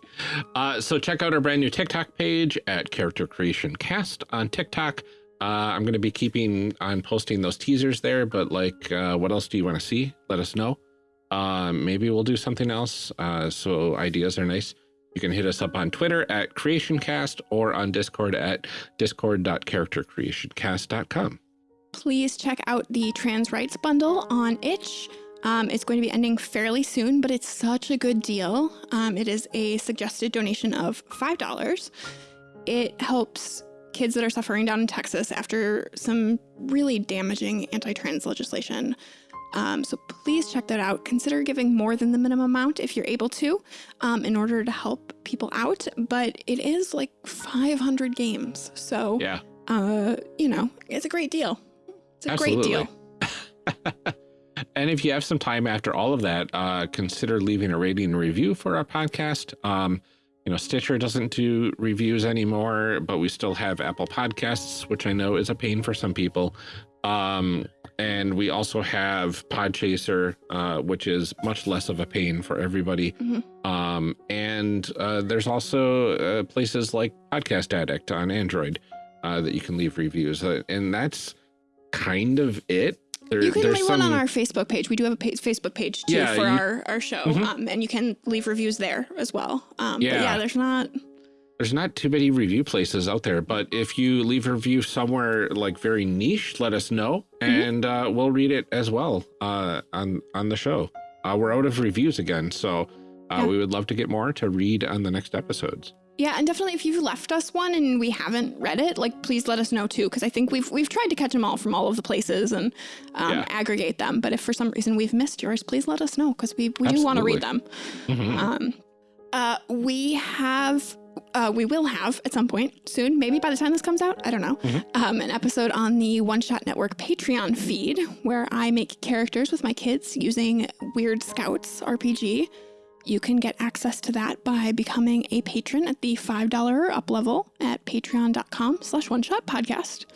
Uh, so check out our brand new TikTok page at Character Creation Cast on TikTok. Uh, I'm going to be keeping on posting those teasers there, but like, uh, what else do you want to see? Let us know. Uh, maybe we'll do something else. Uh, so ideas are nice. You can hit us up on Twitter at CreationCast or on Discord at discord.charactercreationcast.com. please check out the trans rights bundle on itch. Um, it's going to be ending fairly soon but it's such a good deal. Um, it is a suggested donation of $5 it helps kids that are suffering down in texas after some really damaging anti-trans legislation um, so please check that out consider giving more than the minimum amount if you're able to um, in order to help people out but it is like 500 games so Yeah. uh, you know, it's a great deal. It's a great deal. and if you have some time after all of that, uh, consider leaving a rating and review for our podcast. Um, you know, Stitcher doesn't do reviews anymore, but we still have Apple Podcasts, which I know is a pain for some people. Um, and we also have Podchaser, uh, which is much less of a pain for everybody. Mm -hmm. um, and uh, there's also uh, places like Podcast Addict on Android uh, that you can leave reviews. Uh, and that's kind of it. There, you can leave some... one on our Facebook page. We do have a page, Facebook page too yeah, for you... our, our show. Mm -hmm. um, and you can leave reviews there as well. Um, yeah. But yeah, there's not there's not too many review places out there, but if you leave a review somewhere like very niche, let us know mm -hmm. and uh, we'll read it as well uh, on, on the show. Uh, we're out of reviews again, so uh, yeah. we would love to get more to read on the next episodes. Yeah, and definitely if you've left us one and we haven't read it, like please let us know too, because I think we've we've tried to catch them all from all of the places and um, yeah. aggregate them. But if for some reason we've missed yours, please let us know because we we do want to read them. Mm -hmm. um, uh, we have uh, we will have at some point soon, maybe by the time this comes out, I don't know, mm -hmm. um, an episode on the One Shot Network Patreon feed where I make characters with my kids using Weird Scouts RPG. You can get access to that by becoming a patron at the $5 up level at patreon.com slash one shot podcast.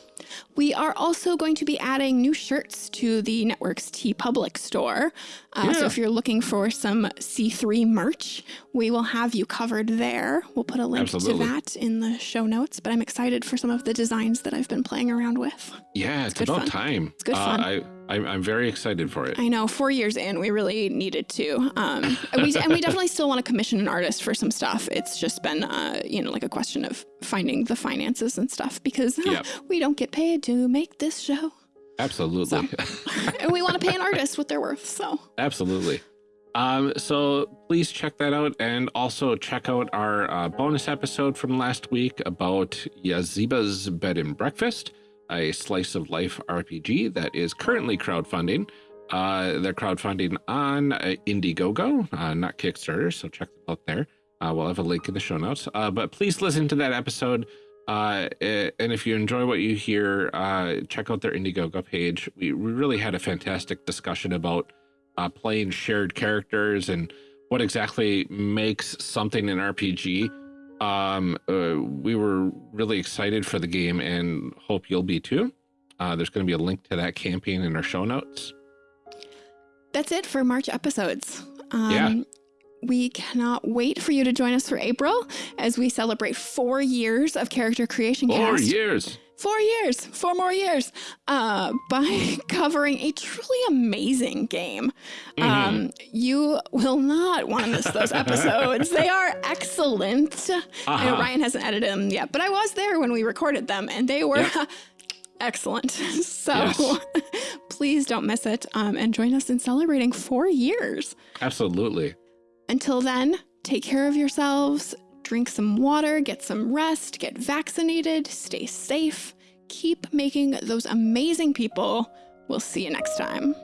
We are also going to be adding new shirts to the network's TeePublic store. Uh, yeah. So if you're looking for some C3 merch, we will have you covered there. We'll put a link Absolutely. to that in the show notes, but I'm excited for some of the designs that I've been playing around with. Yeah, it's, it's about fun. time. It's good uh, fun. I, I'm, I'm very excited for it. I know. Four years in, we really needed to. Um, and, we, and we definitely still want to commission an artist for some stuff. It's just been, uh, you know, like a question of finding the finances and stuff because yep. we don't get paid to make this show. Absolutely. So, and we want to pay an artist what they're worth. So absolutely. Um, so please check that out and also check out our uh, bonus episode from last week about Yazeba's Bed and Breakfast, a slice of life RPG that is currently crowdfunding. Uh, they're crowdfunding on uh, Indiegogo, uh, not Kickstarter, so check them out there. Uh, we'll have a link in the show notes. Uh, but please listen to that episode. Uh, and if you enjoy what you hear, uh, check out their Indiegogo page. We, we really had a fantastic discussion about uh, playing shared characters and what exactly makes something an RPG. Um, uh, we were really excited for the game and hope you'll be too. Uh, there's going to be a link to that campaign in our show notes. That's it for March episodes. Um, yeah. We cannot wait for you to join us for April as we celebrate four years of character creation four cast. years. Four years, four more years, uh, by covering a truly amazing game. Mm -hmm. um, you will not want to miss those episodes. they are excellent. Uh -huh. Ryan hasn't edited them yet, but I was there when we recorded them, and they were. Yep. excellent. So yes. please don't miss it um, and join us in celebrating four years. Absolutely. Until then, take care of yourselves, drink some water, get some rest, get vaccinated, stay safe, keep making those amazing people. We'll see you next time.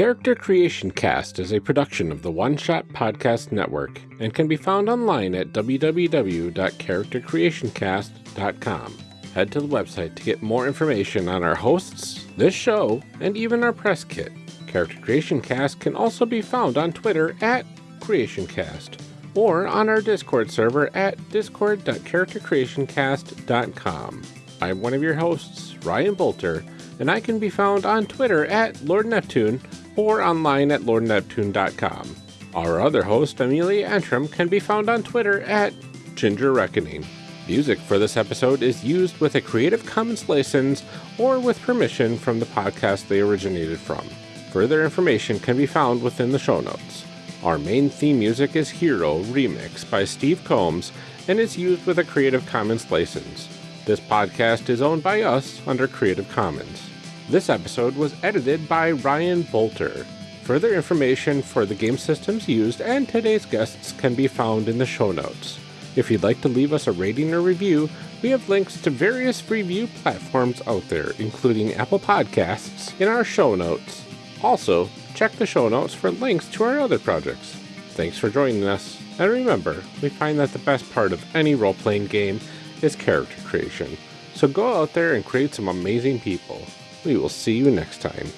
Character Creation Cast is a production of the One Shot Podcast Network and can be found online at www.charactercreationcast.com. Head to the website to get more information on our hosts, this show, and even our press kit. Character Creation Cast can also be found on Twitter at CreationCast or on our Discord server at discord.charactercreationcast.com. I'm one of your hosts, Ryan Boelter, and I can be found on Twitter at Lord Neptune or online at lordneptune.com. Our other host, Amelia Antrim, can be found on Twitter at Ginger Reckoning. Music for this episode is used with a Creative Commons license or with permission from the podcast they originated from. Further information can be found within the show notes. Our main theme music is Hero Remix by Steve Combs and is used with a Creative Commons license. This podcast is owned by us under Creative Commons. This episode was edited by Ryan Boelter. Further information for the game systems used and today's guests can be found in the show notes. If you'd like to leave us a rating or review, we have links to various review platforms out there, including Apple Podcasts, in our show notes. Also, check the show notes for links to our other projects. Thanks for joining us, and remember, we find that the best part of any role playing game is character creation. So go out there and create some amazing people. We will see you next time.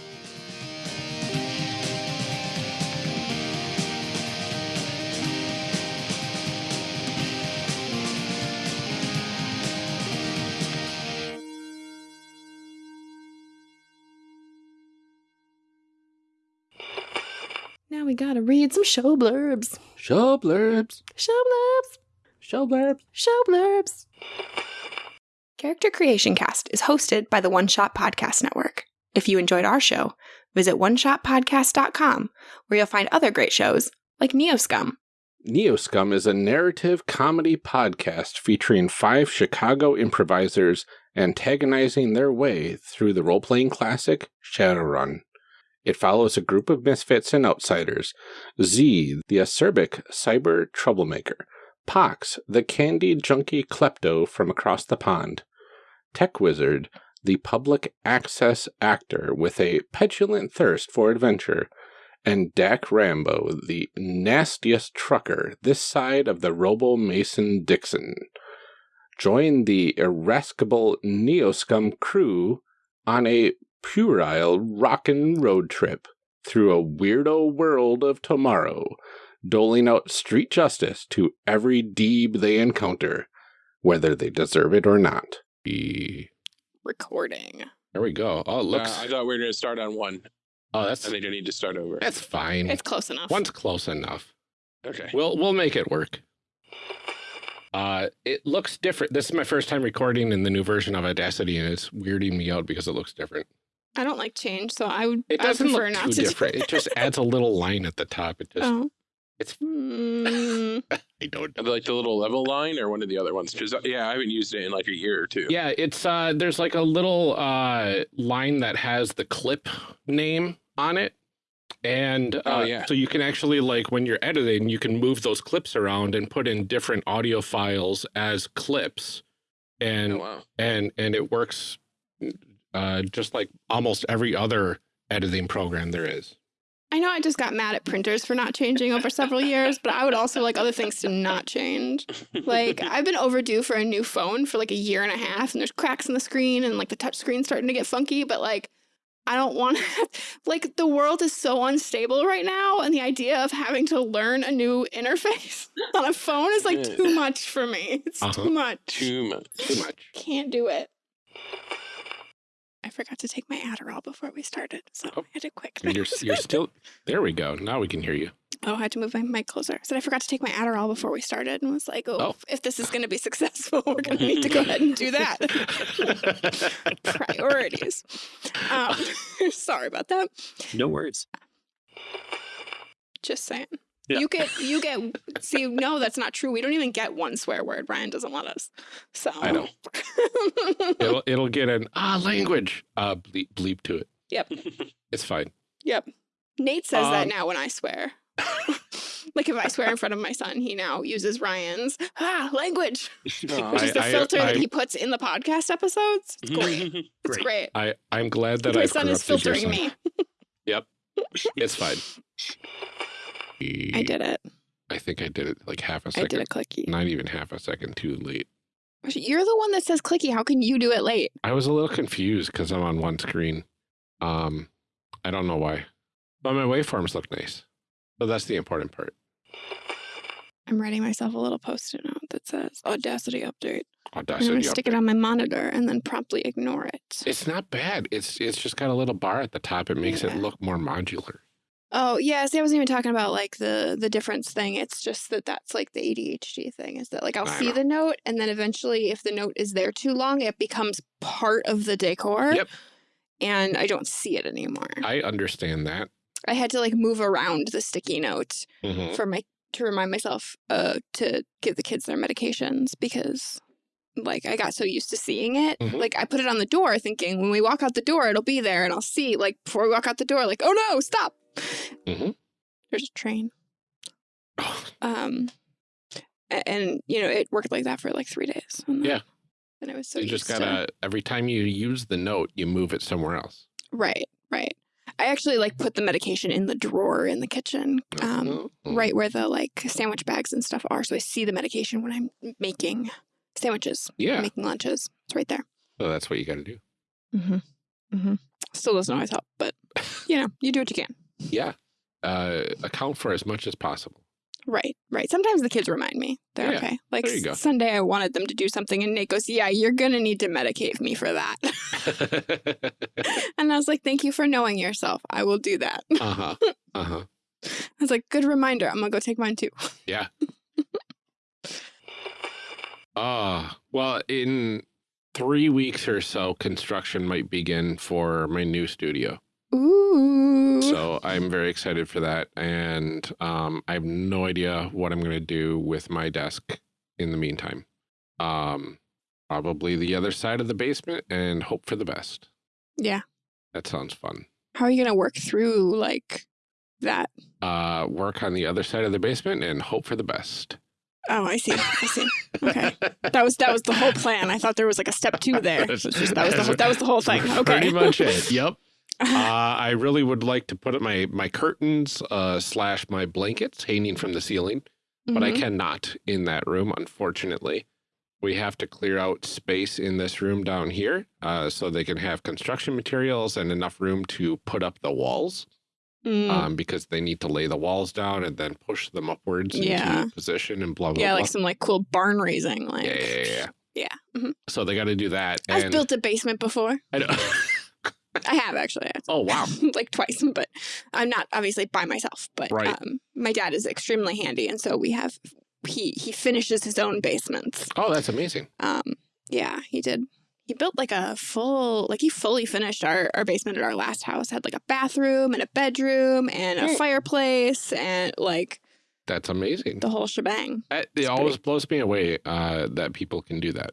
Now we gotta read some show blurbs. Show blurbs. Show blurbs. Show blurbs. Show blurbs. Character Creation Cast is hosted by the One Shot Podcast Network. If you enjoyed our show, visit oneshotpodcast.com where you'll find other great shows like Neoscum. Neoscum is a narrative comedy podcast featuring five Chicago improvisers antagonizing their way through the role playing classic Shadowrun. It follows a group of misfits and outsiders Z, the acerbic cyber troublemaker, Pox, the candy junkie klepto from across the pond, Tech Wizard, the public access actor with a petulant thirst for adventure, and Dak Rambo, the nastiest trucker this side of the Robo Mason Dixon. Join the irascible Neoscum crew on a puerile rockin' road trip through a weirdo world of tomorrow, doling out street justice to every deeb they encounter, whether they deserve it or not. E- Recording. There we go. Oh, it Uh, looks. I thought we were going to start on one. oh, that's I think I need to start over. that's fine. It's close enough. One's close enough. Okay. We'll we'll make it work. Uh, it looks different. This is my first time recording in the new version of Audacity, and it's weirding me out because it looks different. I don't like change, so I would. It doesn't prefer look not too to different. It just adds a little line at the top. It just Oh. It's Mm, I don't Like the little level line or one of the other ones? Because, yeah, I haven't used it in like a year or two. Yeah, it's uh there's like a little uh line that has the clip name on it. And uh, Oh, yeah. so you can actually like when you're editing, you can move those clips around and put in different audio files as clips. And Oh, wow. and and it works uh just like almost every other editing program there is. I know I just got mad at printers for not changing over several years, but I would also like other things to not change. Like I've been overdue for a new phone for like a year and a half, and there's cracks in the screen, and like the touch screen's starting to get funky. But like, I don't want to. Like the world is so unstable right now, and the idea of having to learn a new interface on a phone is like too much for me. It's Uh-huh. too much. Too much. Too much. Can't do it. I forgot to take my Adderall before we started, so Oh. I had to quick. You're you're still there we go. Now we can hear you. Oh, I had to move my mic closer. I said I forgot to take my Adderall before we started and was like, oh, Oh. if this is going to be successful, we're going to need to go ahead and do that. Priorities. Um, sorry about that. No worries. Just saying. Yeah. You get, you get, see, no, that's not true. We don't even get one swear word. Brian doesn't let us. So I know. it'll it'll get an ah language uh bleep, bleep to it. Yep. It's fine. yep. Nate says that Um, now when I swear. like if I swear in front of my son, he now uses Ryan's ah language, which is I- the I- filter that I- he puts in the podcast episodes. It's great. It's Great. great. I I'm glad that my I son is filtering son. me. Yep. It's fine. I did it. I think I did it like half a second. I did a clicky. Not even half a second too late. You're the one that says clicky. How can you do it late? I was a little confused because I'm on one screen. Um, I don't know why, but my waveforms look nice. So that's the important part. I'm writing myself a little post-it note that says Audacity update. And I'm gonna stick it on my monitor and then promptly ignore it. It's not bad. It's it's just got a little bar at the top. It makes it look more modular. Oh yeah, see, I wasn't even talking about like the the difference thing. It's just that that's like the ADHD thing. Is that like I'll I see know. the note and then eventually, if the note is there too long, it becomes part of the decor. Yep. And I don't see it anymore. I understand that. I had to like move around the sticky note Mhm. for my to remind myself uh to give the kids their medications because like I got so used to seeing it. Mhm. Like I put it on the door thinking when we walk out the door it'll be there and I'll see like before we walk out the door like oh no stop. Mhm. There's a train. Um and you know it worked like that for like 3 days. And Yeah. And it was so you just to- gotta every time you use the note, you move it somewhere else. Right, right. I actually like put the medication in the drawer in the kitchen, um, Mhm. right where the like sandwich bags and stuff are. So I see the medication when I'm making sandwiches, Yeah. making lunches. It's right there. So that's what you got to do. Mm-hmm. Mm-hmm. Still doesn't always help, but you know, you do what you can. Yeah. Uh, account for as much as possible. Right, right. Sometimes the kids remind me they're Yeah, okay. Like there you go. Sunday, I wanted them to do something, and Nate goes, "Yeah, you're gonna need to medicate me for that." and I was like, "Thank you for knowing yourself. I will do that." uh huh. Uh huh. I was like, "Good reminder. I'm gonna go take mine too." Yeah. Ah, well, in three weeks or so, construction might begin for my new studio. Ooh. So I'm very excited for that. And um, I have no idea what I'm going to do with my desk in the meantime. Um, probably the other side of the basement and hope for the best. yeah. That sounds fun. How are you gonna work through like that? Uh, work on the other side of the basement and hope for the best. Oh, I see. I see. Okay. That was that was the whole plan. I thought there was like a step two there. It was just- that was the whole, that was the whole thing. Okay. Pretty much it. Yep. Uh, I really would like to put up my my curtains uh, slash my blankets hanging from the ceiling, but I Mhm. cannot in that room, unfortunately. We have to clear out space in this room down here uh, so they can have construction materials and enough room to put up the walls Mm. um, because they need to lay the walls down and then push them upwards Yeah. into position and blah, blah, yeah, blah. like some like cool barn raising. Like yeah, yeah, yeah, yeah. Yeah. Mhm. So they got to do that. I've built a basement before. I know. I have actually. oh, wow. like twice, but I'm not obviously by myself. But Right. um, my dad is extremely handy, and so we have he he finishes his own basements. Oh, that's amazing. Um, yeah, he did. He built like a full, like he fully finished our, our basement at our last house. Had like a bathroom and a bedroom and a fireplace and like That's amazing. the whole shebang. It, It's it always blows me away uh, that people can do that.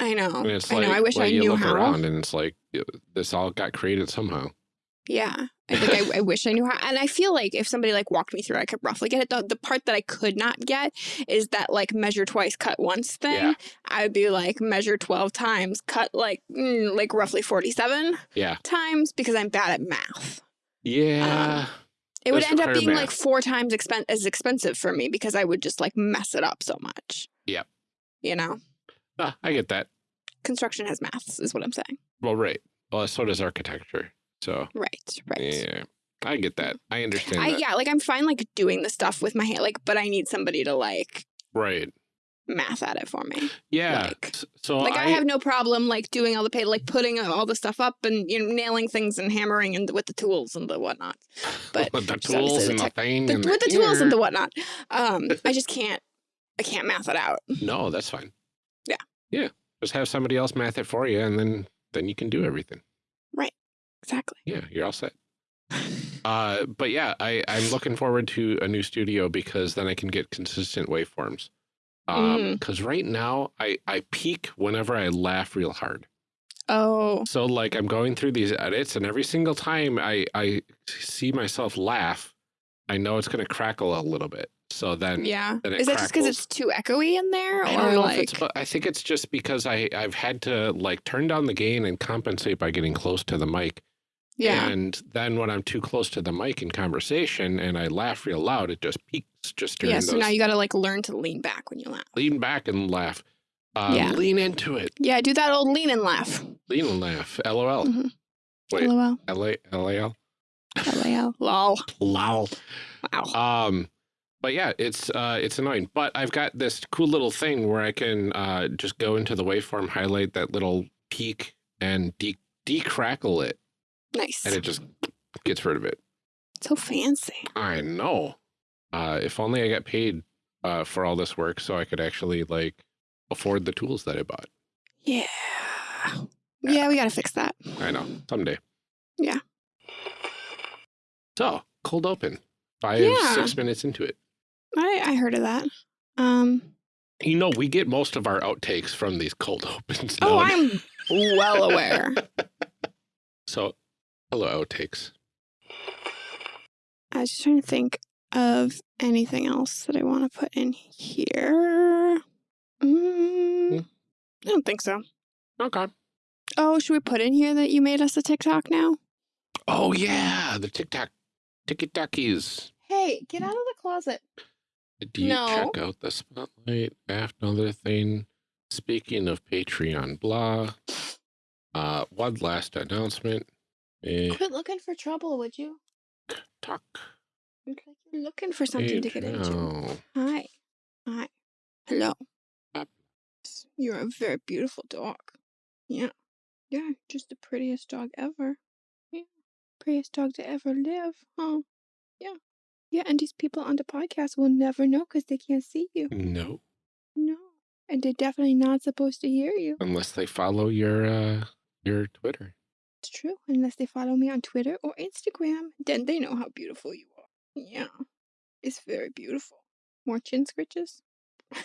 I know. And it's I like, know. I wish well, I knew how. around and it's like this all got created somehow. Yeah. I think I, I wish I knew how. And I feel like if somebody like walked me through, I could roughly get it. The, the part that I could not get is that like measure twice, cut once thing. Yeah. I would be like measure 12 times, cut like, mm, like roughly 47 Yeah. times because I'm bad at math. Yeah. It would That's end up being like four times expen- as expensive for me because I would just like mess it up so much. Yep. You know, Ah, I get that. construction has maths, is what I'm saying. Well, right. Well, so does architecture. So Right, right. yeah, I get that. I understand I, that. yeah, like I'm fine like doing the stuff with my hand, like, but I need somebody to like Right. math at it for me. Yeah. Like- so Like I, I, have no problem like doing all the pay, like putting all the stuff up and you know nailing things and hammering and with the tools and the whatnot. But with the tools the and the thing the, and with the tools and the whatnot, um, I just can't. I can't math it out. No, that's fine. Yeah. Just have somebody else math it for you, and then then you can do everything. Right. Exactly. Yeah, you're all set. Uh, but yeah, I, I'm looking forward to a new studio because then I can get consistent waveforms. Um, Mm. because right now I, I peak whenever I laugh real hard. Oh, So like I'm going through these edits and every single time I, I see myself laugh, I know it's going to crackle a little bit. So then yeah. then Is that just because it's too echoey in there, I or don't know like? if it's, but I think it's just because I, I've had to like turn down the gain and compensate by getting close to the mic. yeah. And then when I'm too close to the mic in conversation and I laugh real loud, it just peaks just during Yeah. So those. now you got to like learn to lean back when you laugh. lean back and laugh. Uh, Yeah. Lean into it. Yeah. Do that old lean and laugh. Lean and laugh. LOL. Mhm. Wait. LOL. L-A- L-A-L? LAL. Lol. Lol. Wow. Um, but yeah, it's uh, it's annoying. But I've got this cool little thing where I can uh, just go into the waveform, highlight that little peak, and de decrackle it, Nice. and it just gets rid of it. so fancy. I know. Uh, if only I got paid uh, for all this work, so I could actually like afford the tools that I bought. Yeah. Yeah, we got to fix that. I know someday. Yeah. So cold open. Five Yeah. six minutes into it. I, I heard of that. Um. You know, we get most of our outtakes from these cold opens. Oh, now. I'm well aware. So, hello, outtakes. I was just trying to think of anything else that I want to put in here. Mm, I don't think so. Okay. Oh, should we put in here that you made us a TikTok now? Oh yeah, the TikTok, Tiki Takis. Hey, get out of the closet. Do you No. check out the spotlight? After another thing. Speaking of Patreon, blah. Uh, one last announcement. Eh, Quit looking for trouble, would you? talk. Like You're looking for something to get into. Patreon. Hi. Hi. Hello. Up. You're a very beautiful dog. Yeah. Yeah, just the prettiest dog ever. Yeah. Prettiest dog to ever live, huh? Yeah. Yeah, and these people on the podcast will never know because they can't see you. No, No. And they're definitely not supposed to hear you. unless they follow your uh your Twitter. It's true. Unless they follow me on Twitter or Instagram, then they know how beautiful you are. Yeah. It's very beautiful. More chin scritches.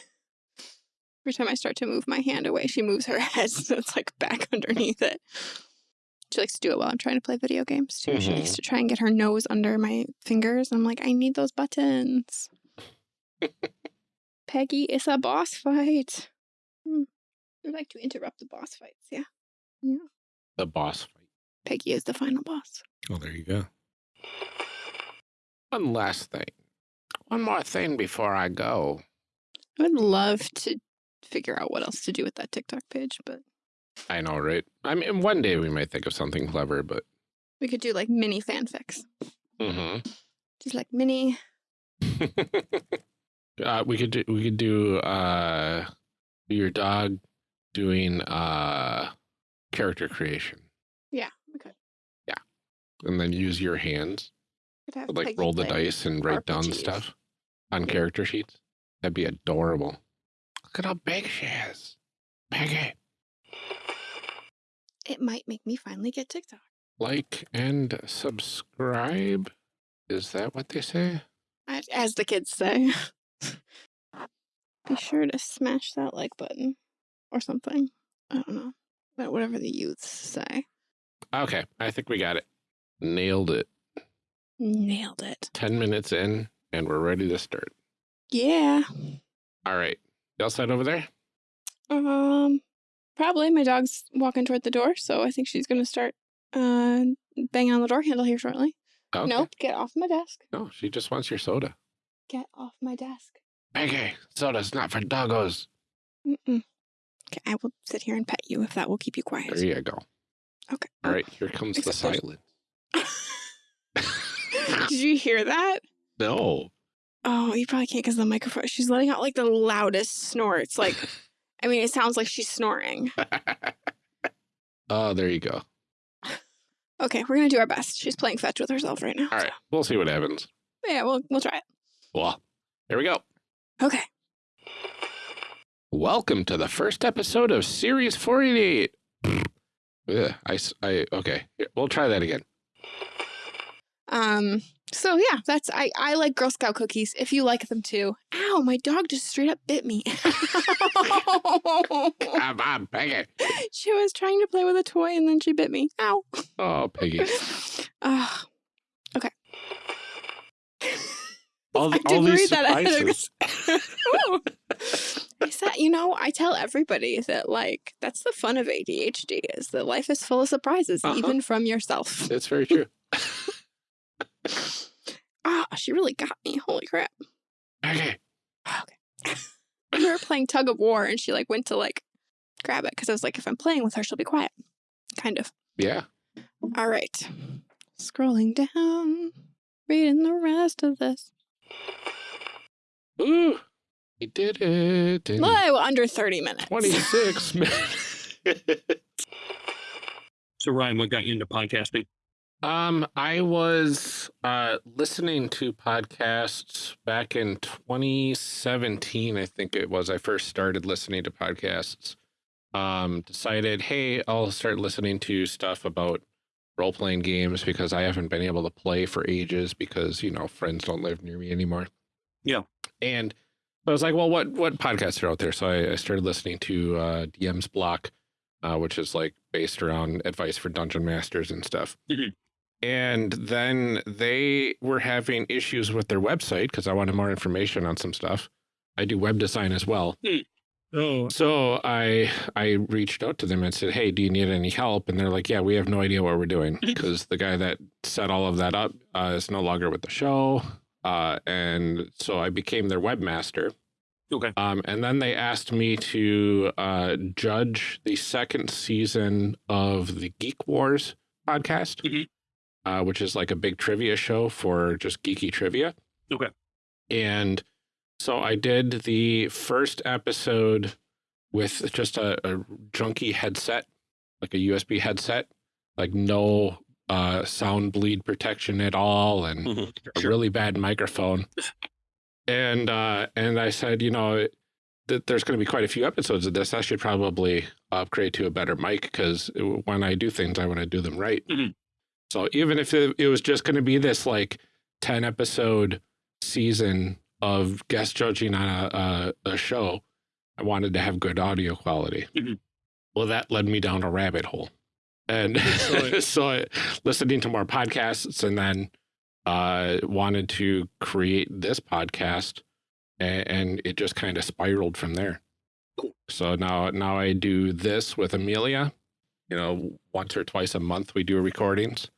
Every time I start to move my hand away, she moves her head so it's like back underneath it. She likes to do it while I'm trying to play video games too. She likes Mhm. to try and get her nose under my fingers. I'm like, I need those buttons. Peggy, it's a boss fight. Hmm. I like to interrupt the boss fights, yeah. Yeah. The boss fight. Peggy is the final boss. Oh, there you go. One last thing. One more thing before I go. I would love to figure out what else to do with that TikTok page, but I know, right? I mean, one day we might think of something clever, but we could do like mini fanfics. Mm-hmm. Just like mini. uh, we could do we could do uh your dog doing uh character creation Yeah, we could. Yeah. And then use your hands could have like Peggy roll the dice and write down stuff on character sheets. That'd be adorable. Look at how big she is. Peggy. It might make me finally get TikTok. Like and subscribe. Is that what they say? As- the kids say. Be sure to smash that like button or something. I don't know. But whatever the youths say. Okay, I think we got it. Nailed it. Nailed it. 10 minutes in, and we're ready to start. Yeah. All right. You all set over there? Um, probably my dog's walking toward the door, so I think she's gonna start uh banging on the door handle here shortly. Okay. Nope, get off my desk. No, she just wants your soda. Get off my desk. Peggy, soda's not for doggos. Mm-mm. Okay, I will sit here and pet you if that will keep you quiet. There you go. Okay. All right, here comes the Except there's- silence. Did you hear that? no. Oh, you probably can't because the microphone. She's letting out like the loudest snorts. Like, I mean, it sounds like she's snoring. oh, there you go. Okay, we're gonna do our best. She's playing fetch with herself right now. All right, we'll see what happens. Yeah, we'll we'll try it. Well, here we go. Okay. Welcome to the first episode of Series 488. Ugh, I okay, here, we'll try that again. Um. So yeah, that's I. I like Girl Scout cookies. If you like them too. Ow! My dog just straight up bit me. Come on, Peggy. she was trying to play with a toy and then she bit me. Ow. Oh, Peggy. Ah. okay. All, I the, all didn't these read that ahead of- surprises. I said, you know, I tell everybody that like that's the fun of ADHD is that life is full of surprises, Uh-huh. even from yourself. It's very true. Ah, she really got me. Holy crap. Okay. Okay. we were playing tug of war and she like went to like grab it because I was like, if I'm playing with her, she'll be quiet. Kind of. Yeah. All right. Scrolling down, reading the rest of this. Ooh, he did it in Well, under 30 minutes. 26 minutes. So Ryan, what got you into podcasting? Um, I was uh, listening to podcasts back in 2017, I think it was. I first started listening to podcasts. Um, decided, hey, I'll start listening to stuff about role playing games because I haven't been able to play for ages because, you know, friends don't live near me anymore. Yeah. And I was like, well, what what podcasts are out there? So I, I started listening to uh, DM's Block, uh, which is like based around advice for dungeon masters and stuff. Mhm. And then they were having issues with their website because I wanted more information on some stuff. I do web design as well. Oh. So I I reached out to them and said, "Hey, do you need any help?" And they're like, "Yeah, we have no idea what we're doing because the guy that set all of that up uh, is no longer with the show." Uh, and so I became their webmaster. Okay. Um, and then they asked me to uh, judge the second season of the Geek Wars podcast, Mhm. Uh, which is like a big trivia show for just geeky trivia. Okay. And so I did the first episode with just a, a junky headset, like a USB headset, like no uh, sound bleed protection at all, and Mhm. a really bad microphone. And uh, and I said, you know, that there's going to be quite a few episodes of this. I should probably upgrade to a better mic because when I do things, I want to do them right. Mhm. So even if it, it was just going to be this like 10 episode season of guest judging on a, a, a show, I wanted to have good audio quality. Mhm. Well, that led me down a rabbit hole. And So- so I, listening to more podcasts and then uh, wanted to create this podcast and, and it just kind of spiraled from there. So now, now I do this with Amelia, you know, once or twice a month we do recordings.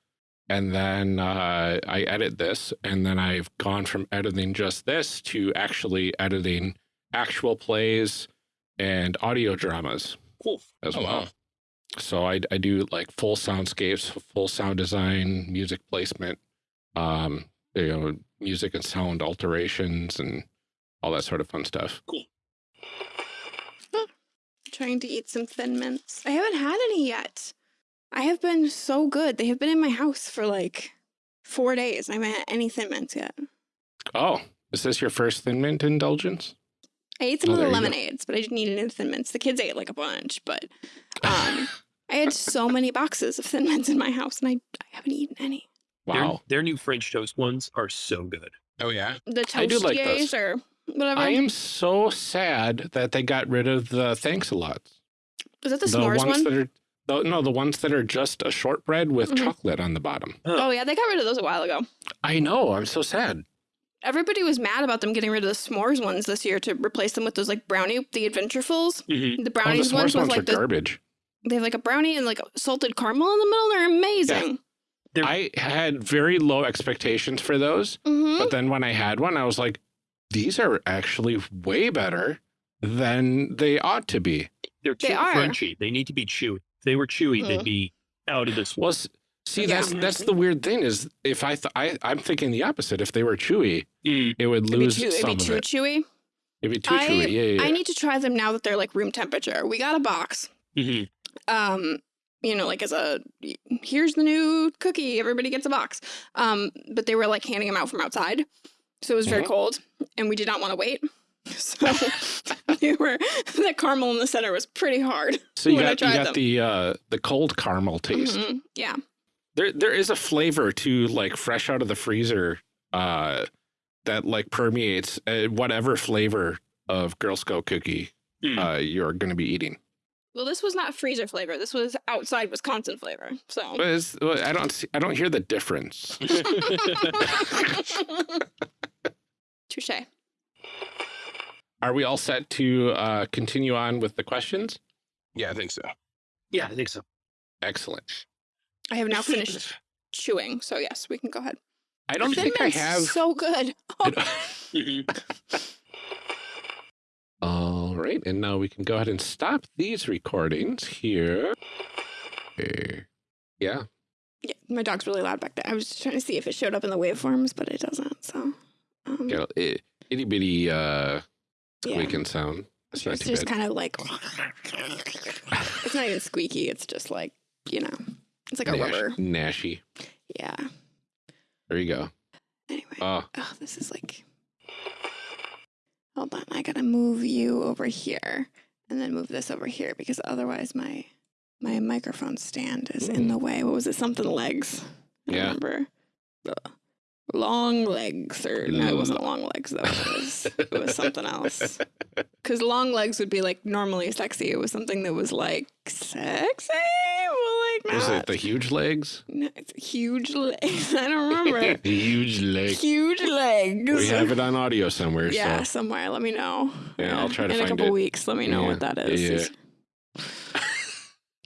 And then uh, I edit this, and then I've gone from editing just this to actually editing actual plays and audio dramas Cool. as Oh, well. wow. So I, I do like full soundscapes, full sound design, music placement, um, you know, music and sound alterations and all that sort of fun stuff. Cool. Trying to eat some Thin Mints. I haven't had any yet. I have been so good. They have been in my house for like four days. I haven't had any Thin Mints yet. Oh, is this your first Thin Mint indulgence? I ate some Oh, of the there you go. lemonades, but I didn't eat any of the Thin Mints. The kids ate like a bunch, but um, I had so many boxes of Thin Mints in my house, and I, I haven't eaten any. Their, Wow. their new French toast ones are so good. Oh yeah. The I do like those. or whatever. I am so sad that they got rid of the thanks a lot. Is that the, s'mores ones one? that are the, no, the ones that are just a shortbread with Mhm. chocolate on the bottom. oh yeah, they got rid of those a while ago. I know. I'm so sad. Everybody was mad about them getting rid of the s'mores ones this year to replace them with those like brownie, the Adventurefuls. The Oh, the brownies s'mores ones with ones are like the garbage. they have like a brownie and like salted caramel in the middle. They're amazing. They're- I had very low expectations for those. hmm But then when I had one, I was like, these are actually way better than they ought to be. They're too They crunchy. They need to be chewy. If they were chewy, they'd be out of this Well, world. s- see, Yeah. that's that's the weird thing is if I, th I I'm thinking the opposite. If they were chewy, Mm. it would It'd be lose too, it'd some be too it. chewy. It'd be too I- chewy. Yeah, yeah, I yeah. need to try them now that they're like room temperature. We got a box. Mhm. Um, you know, like as a here's the new cookie. Everybody gets a box. Um, but they were like handing them out from outside, so it was very Mhm. cold, and we did not want to wait. So they were the caramel in the center was pretty hard. so you when I got you tried got them. the uh, the cold caramel taste. Mhm. Yeah. There there is a flavor to like fresh out of the freezer uh, that like permeates uh, whatever flavor of Girl Scout cookie Mm. uh, you're going to be eating. Well, this was not freezer flavor. This was outside Wisconsin flavor. So. But it's, well, I don't see, I don't hear the difference. Touche. Are we all set to uh, continue on with the questions? Yeah, I think so. yeah, I think so. Excellent. I have now finished chewing, so yes, we can go ahead. I don't Thin think I Mint's have. So good. I don't- Mhm. All right, and now we can go ahead and stop these recordings here. Okay. Yeah, Yeah, my dog's really loud back there. I was just trying to see if it showed up in the waveforms, but it doesn't. So, um, yeah, i- itty bitty uh, yeah. squeaking sound. That's not it's just bad. kind of like it's not even squeaky. It's just like you know, it's like a Nash- rubber. Nashy. Yeah. There you go. Anyway, Oh, oh, this is like. Hold on, I gotta move you over here, and then move this over here because otherwise my my microphone stand is in the way. What was it? Something legs. I Yeah. remember. Ugh. Long legs, or no, it wasn't long legs though. It was, it was something else. Because long legs would be like normally sexy. It was something that was like sexy, but like Was it the huge legs? No, it's huge legs. I don't remember. huge legs. huge legs. We have it on audio somewhere. Yeah, So. somewhere. Let me know. Yeah, I'll try to in find it. In a couple it. weeks. Let me know Yeah, what that is. yeah.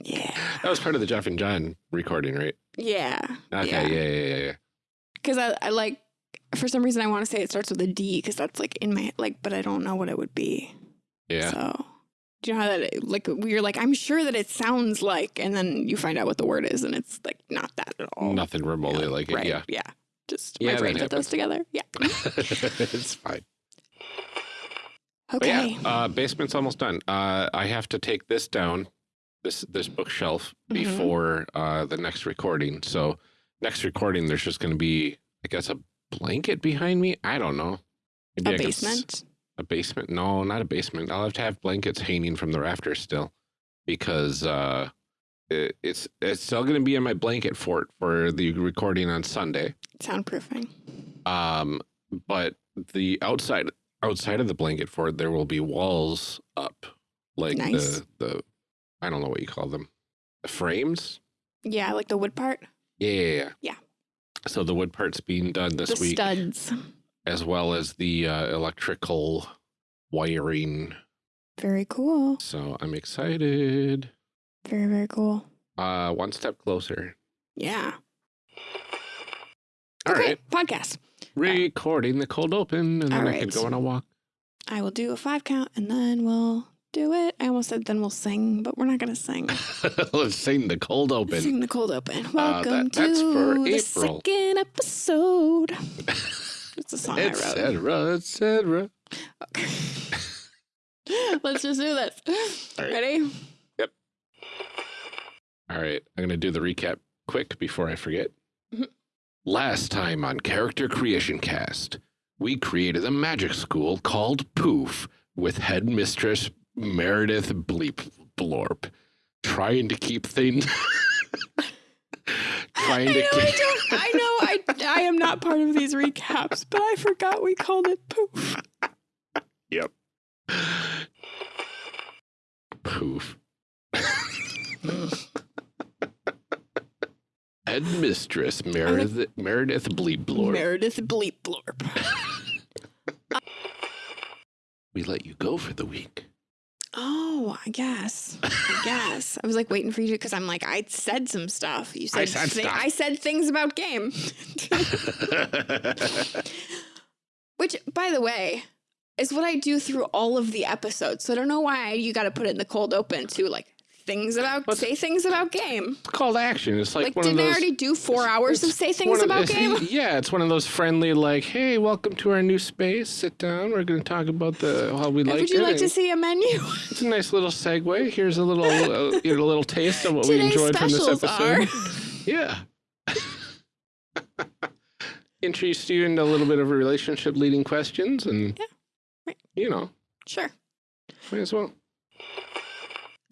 Yeah. That was part of the Jeff and John recording, right? Yeah. Okay. Yeah. Yeah. Yeah. Yeah. Yeah. Because I, I like, for some reason, I want to say it starts with a D because that's like in my, like, but I don't know what it would be. Yeah. So, do you know how that, like, we are like, I'm sure that it sounds like, and then you find out what the word is and it's like not that at all. Nothing remotely like it. right. Yeah. Yeah. Just Yeah, my brain put those together. Yeah. it's fine. Okay. yeah, uh, basement's almost done. Uh, I have to take this down, this this bookshelf Mhm. before uh, the next recording. So next recording, there's just going to be, I guess, a blanket behind me. I don't know. Maybe a I basement. A basement? No, not a basement. I'll have to have blankets hanging from the rafters still, because uh, it, it's it's still going to be in my blanket fort for the recording on Sunday. Soundproofing. Um, but the outside outside of the blanket fort, there will be walls up, like Nice. the the I don't know what you call them, the frames. Yeah, like the wood part. Yeah, yeah. So the wood part's being done this the week, studs. as well as the uh, electrical wiring. Very cool. So I'm excited. Very, very cool. Uh, one step closer. Yeah. All okay, right, podcast. recording the cold open, and then All I can go on a walk. I will do a five count and then we'll do it. I almost said then we'll sing, but we're not going to sing. Let's sing the cold open. Sing the cold open. Welcome that- to the April. second episode. It's a song I Et wrote. cetera, et cetera. Okay. Let's just do this. Right. Ready? Yep. All right, I'm going to do the recap quick before I forget. Mhm. Last time on Character Creation Cast, we created a magic school called Poof with headmistress Meredith Bleep Blorp, trying to keep things. trying I to know I keep. don't. I know I. I am not part of these recaps, but I forgot we called it poof. Yep. Poof. Headmistress Meredith Meredith Bleep Blorp. Meredith Bleep Blorp. we let you go for the week. Oh, I guess. I guess. I was like waiting for you to, because I'm like, I said some stuff. You said, said thi- stuff. I said things about game. Which, by the way, is what I do through all of the episodes. So I don't know why you got to put it in the cold open to like things about, What's- say things about game. It's called action. It's like, Like, one didn't of I those. already do four hours of say things of- about game? Yeah, it's one of those friendly, like, hey, welcome to our new space. Sit down. We're going to talk about the how we like Would you it. like to see a menu? It's a nice little segue. Here's a little, uh, you know, a little taste of what we enjoyed from this episode. Yeah. Introduced you into a little bit of a relationship leading questions and, Yeah, right. you know, Sure. might as well.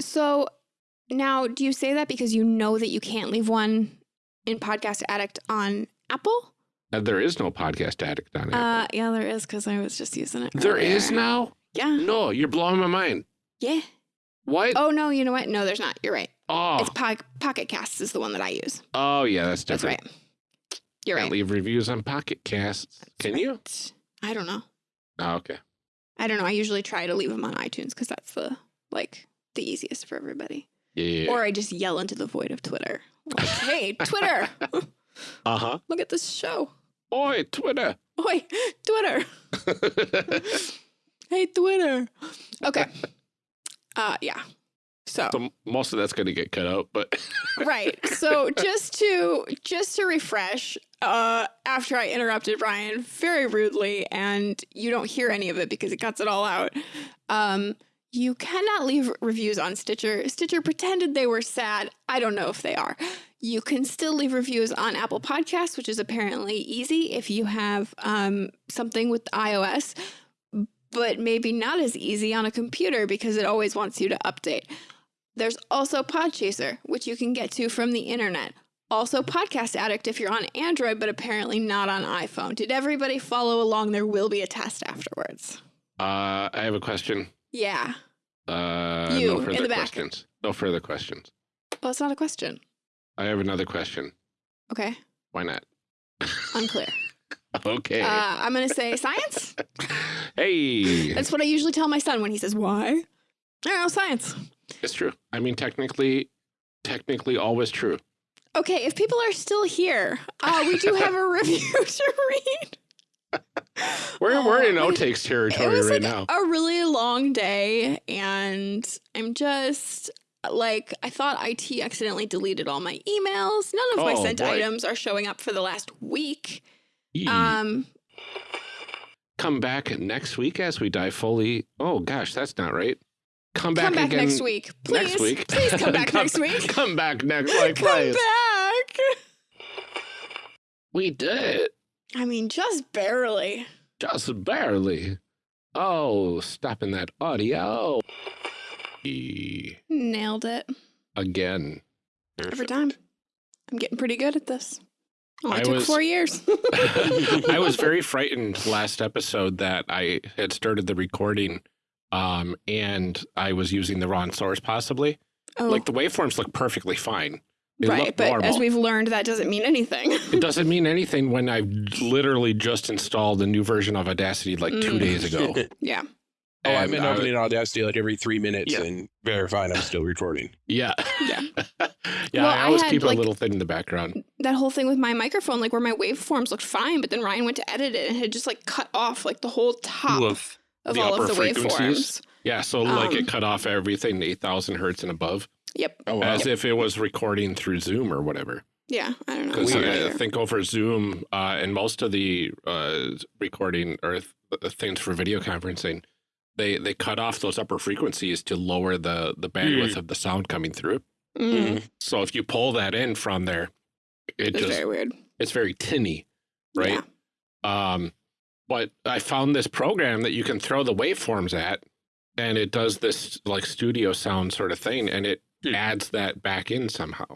So now, do you say that because you know that you can't leave one in Podcast Addict on Apple? Uh, there is no podcast addict on Apple. Uh, yeah, there is because I was just using it. there is earlier. now? Yeah. No, you're blowing my mind. Yeah. What? Oh no, you know what? No, there's not. You're right. Oh, It's po- Pocket Casts is the one that I use. oh yeah, that's different. That's right. You're Can't right. leave reviews on Pocket Casts. That's Can you? I don't know. Oh, okay. I don't know. I usually try to leave them on iTunes because that's the like the easiest for everybody. Yeah. Or I just yell into the void of Twitter. Like, hey, Twitter, uh huh. look at this show. Oi, Twitter. Oi, Twitter. Hey, Twitter. Okay. Uh, yeah. So so most of that's going to get cut out, but right. So just to just to refresh, uh, after I interrupted Ryan very rudely, and you don't hear any of it because it cuts it all out. Um, you cannot leave reviews on Stitcher. Stitcher pretended they were sad. I don't know if they are. You can still leave reviews on Apple Podcasts, which is apparently easy if you have um, something with iOS, but maybe not as easy on a computer because it always wants you to update. There's also Podchaser, which you can get to from the internet. Also, Podcast Addict if you're on Android, but apparently not on iPhone. Did everybody follow along? There will be a test afterwards. uh, I have a question. Yeah. Uh, You, no in further the back. No further questions. Well, it's not a question. I have another question. Okay. Why not? Unclear. okay. Uh, I'm going to say science. hey. That's what I usually tell my son when he says, why? I don't know, science. It's true. I mean, technically, technically always true. Okay, if people are still here, uh, we do have a review to read. We're, Oh, we're in my- outtakes It territory was right like now. a really long day, and I'm just like, I thought IT accidentally deleted all my emails. None of my Oh, sent boy. items are showing up for the last week. Yee. Um, Come back next week as we dive fully. Oh, gosh, that's not right. Come back come back again next week. Please, next week. please come back next week. Come back next week, come please. back. We did it. I mean, just barely. Just barely. Oh, stopping that audio. Nailed it. Again. Every time. I'm getting pretty good at this. Only I took was- four years. I was very frightened last episode that I had started the recording um, and I was using the wrong source possibly. oh, Like the waveforms look perfectly fine. They right. But normal. as we've learned, that doesn't mean anything. it doesn't mean anything when I've literally just installed a new version of Audacity like two Mm. days ago. yeah. Oh, I've been I- opening Audacity like every three minutes Yeah. and verifying I'm still recording. Yeah. Yeah. yeah, Well, I I always had, keep like- a little thing in the background. That whole thing with my microphone, like where my waveforms looked fine, but then Ryan went to edit it and had just like cut off like the whole top Woof. of all of the waveforms. Yeah, so like it Um, cut off everything 8,000 hertz and above Yep. Oh, wow. as if it was recording through Zoom or whatever. Yeah. I don't know. Because Weird. I think over Zoom uh, and most of the uh, recording or th uh, things for video conferencing, they they cut off those upper frequencies to lower the the bandwidth of the sound coming through. Mm, So if you pull that in from there, it it's just very weird. it's very tinny, right? Yeah. Um, but I found this program that you can throw the waveforms at, and it does this like studio sound sort of thing, and it Hmm. adds that back in somehow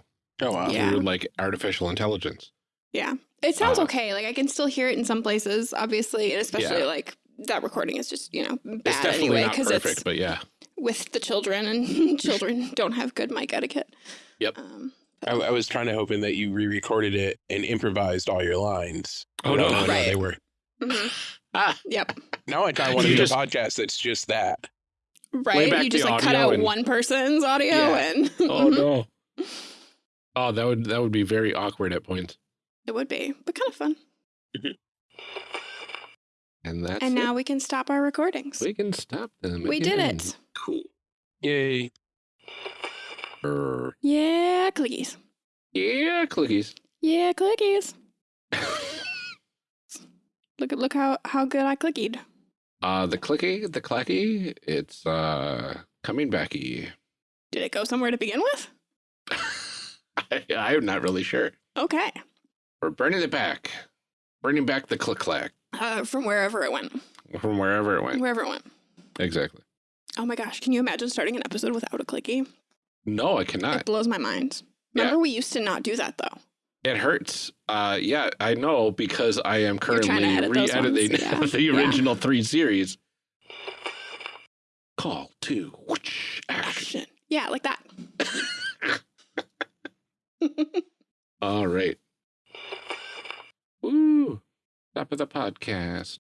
Oh, wow. Yeah. through like artificial intelligence. Yeah. It sounds Uh, okay. Like I can still hear it in some places, obviously, and especially Yeah. like that recording is just, you know, it's bad definitely anyway not because perfect, it's but yeah. with the children and children don't have good mic etiquette. Yep. Um, I, I was trying to hoping that you re-recorded it and improvised all your lines. Oh, But no. I didn't know Right. they were. mhm. Ah, Yep. Now I kind of want to do a podcast that's just that. Right. You just like cut out and- one person's audio Yeah. and oh no. Oh, that would that would be very awkward at points. it would be, but kind of fun. Mm-hmm. And that's and it. now we can stop our recordings. we can stop them. We did it. Cool. Yay. Err. Yeah, clickies. Yeah, clickies. Yeah, clickies. Look at look how how good I clickied. Uh, the clicky, the clacky, it's uh coming backy. Did it go somewhere to begin with? I, I'm not really sure. Okay. We're bringing it back. Bringing back the click clack Uh, from wherever it went. from wherever it went. Wherever it went. Exactly. Oh my gosh, can you imagine starting an episode without a clicky? No, I cannot. It blows my mind. Yeah. Remember we used to not do that though. It hurts. Uh, yeah, I know because I am currently edit re-editing yeah. the Yeah. original three series. Call to whoosh, action. Action. Yeah, like that. All right. Woo! Top of the podcast.